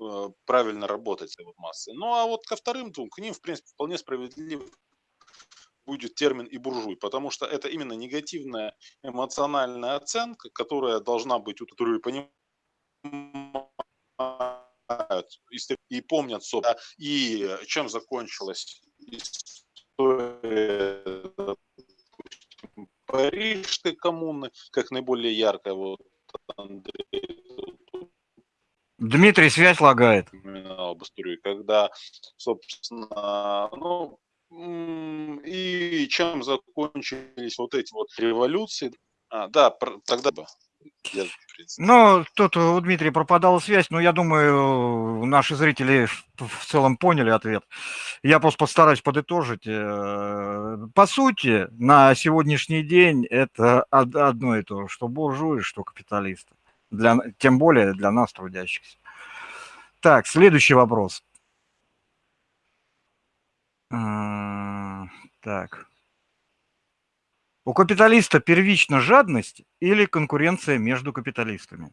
D: э, правильно работать с этой массой. Ну а вот ко вторым двум, к ним, в принципе, вполне справедливо будет термин и буржуй, потому что это именно негативная эмоциональная оценка, которая должна быть у которые понимают и помнят, собственно, и чем закончилась история Парижской коммуны, как наиболее яркая. Вот Андрей
A: Дмитрий, связь лагает.
D: об истории, когда, собственно, ну, и чем закончились вот эти вот революции. А, да, тогда бы.
A: Ну, тут у Дмитрия пропадала связь, но я думаю, наши зрители в целом поняли ответ. Я просто постараюсь подытожить. Э, по сути, на сегодняшний день это одно и то, что буржуи, что капиталисты. Для, тем более для нас, трудящихся. Так, следующий вопрос. Так. У капиталиста первична жадность или конкуренция между капиталистами?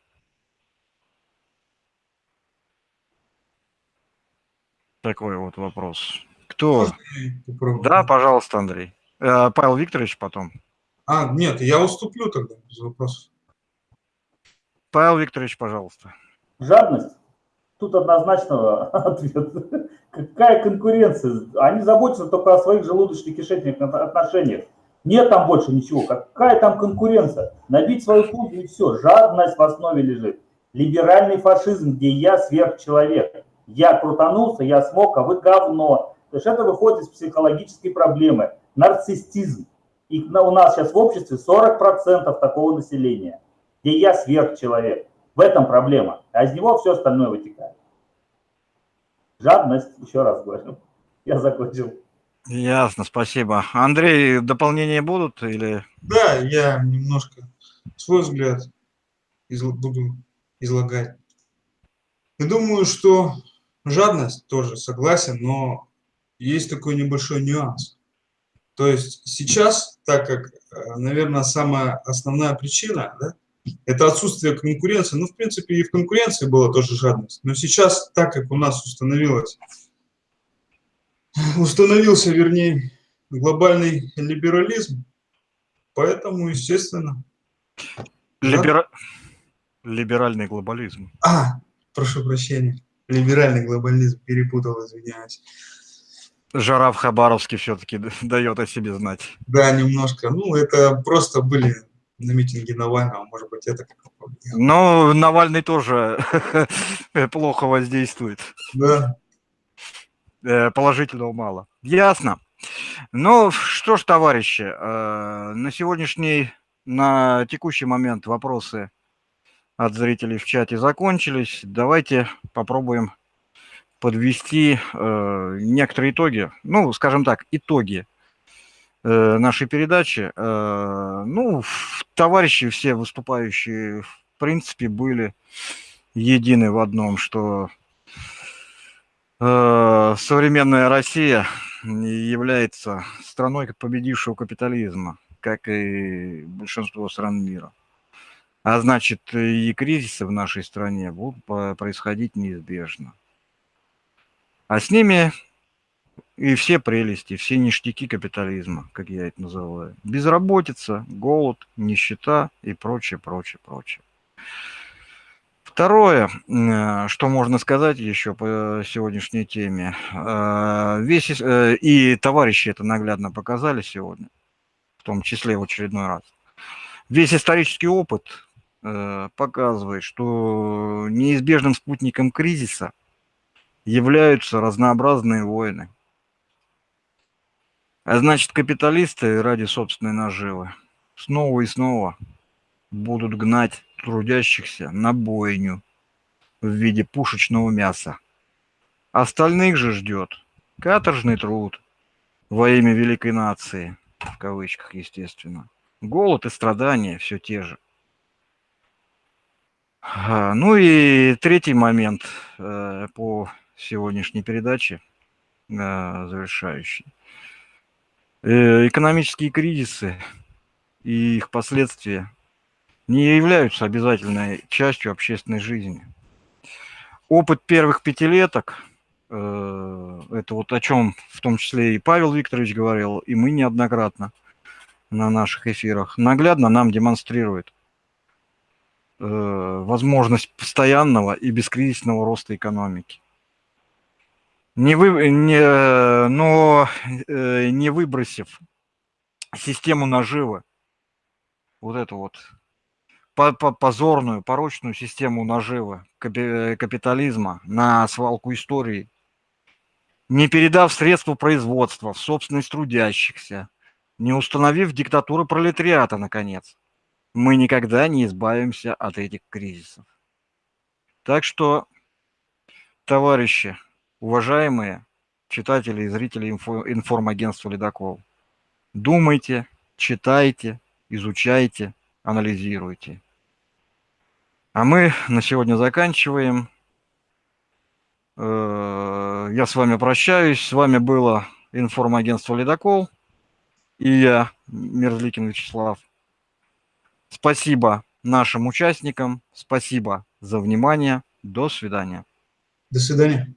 A: Такой вот вопрос. Кто? Да, пожалуйста, Андрей. Э, Павел Викторович потом.
E: А, нет, я уступлю тогда без вопросов.
A: Павел Викторович, пожалуйста.
B: Жадность? Тут однозначного ответа. Какая конкуренция? Они заботятся только о своих желудочно-кишечных отношениях. Нет там больше ничего. Какая там конкуренция? Набить свою фунт и все. Жадность в основе лежит. Либеральный фашизм, где я сверхчеловек. Я крутанулся, я смог, а вы говно. То есть это выходит из психологической проблемы. Нарциссизм. И у нас сейчас в обществе 40% такого населения, где я сверхчеловек. В этом проблема. А из него все остальное вытекает. Жадность, еще раз говорю. Я закончил.
A: Ясно, спасибо. Андрей, дополнения будут или?
E: Да, я немножко свой взгляд изл буду излагать. Я думаю, что жадность тоже согласен, но есть такой небольшой нюанс. То есть сейчас, так как, э, наверное, самая основная причина, да, это отсутствие конкуренции. Ну, в принципе, и в конкуренции была тоже жадность. Но сейчас, так как у нас установилась установился, вернее, глобальный либерализм. Поэтому, естественно...
A: Либера... Либеральный глобализм.
E: А, прошу прощения. Либеральный глобализм, перепутал, извиняюсь.
A: Жара в Хабаровске все-таки дает о себе знать.
E: Да, немножко. Ну, это просто были на митинге Навального, может быть, это как
A: Но Навальный тоже плохо воздействует.
E: Да.
A: Э, положительного мало. Ясно. Ну что ж, товарищи, э, на сегодняшний, на текущий момент вопросы от зрителей в чате закончились. Давайте попробуем подвести э, некоторые итоги, ну, скажем так, итоги нашей передачи. Э, ну, товарищи все выступающие, в принципе, были едины в одном, что э, современная Россия является страной победившего капитализма, как и большинство стран мира. А значит, и кризисы в нашей стране будут происходить неизбежно. А с ними и все прелести, все ништяки капитализма, как я это называю. Безработица, голод, нищета и прочее, прочее, прочее. Второе, э, что можно сказать еще по сегодняшней теме. Э, весь, э, и товарищи это наглядно показали сегодня, в том числе в очередной раз. Весь исторический опыт показывает, что неизбежным спутником кризиса являются разнообразные войны. А значит, капиталисты ради собственной наживы снова и снова будут гнать трудящихся на бойню в виде пушечного мяса. Остальных же ждет каторжный труд во имя великой нации, в кавычках, естественно. Голод и страдания все те же. Ну и третий момент э, по сегодняшней передаче, э, завершающий. Э, экономические кризисы и их последствия не являются обязательной частью общественной жизни. Опыт первых пятилеток, э, это вот о чем в том числе и Павел Викторович говорил, и мы неоднократно на наших эфирах, наглядно нам демонстрирует возможность постоянного и бескризисного роста экономики не вы, не, но э, не выбросив систему наживы, вот эту вот по, по, позорную, порочную систему наживы капитализма на свалку истории, не передав средства производства в собственность трудящихся, не установив диктатуру пролетариата, наконец, мы никогда не избавимся от этих кризисов. Так что, товарищи, уважаемые читатели и зрители инфо, информагентства «Ледокол», думайте, читайте, изучайте, анализируйте. А мы на сегодня заканчиваем. Э, я с вами прощаюсь. С вами было информагентство «Ледокол» и я, Мерзликин Вячеслав. Спасибо нашим участникам, спасибо за внимание. До свидания.
E: До свидания.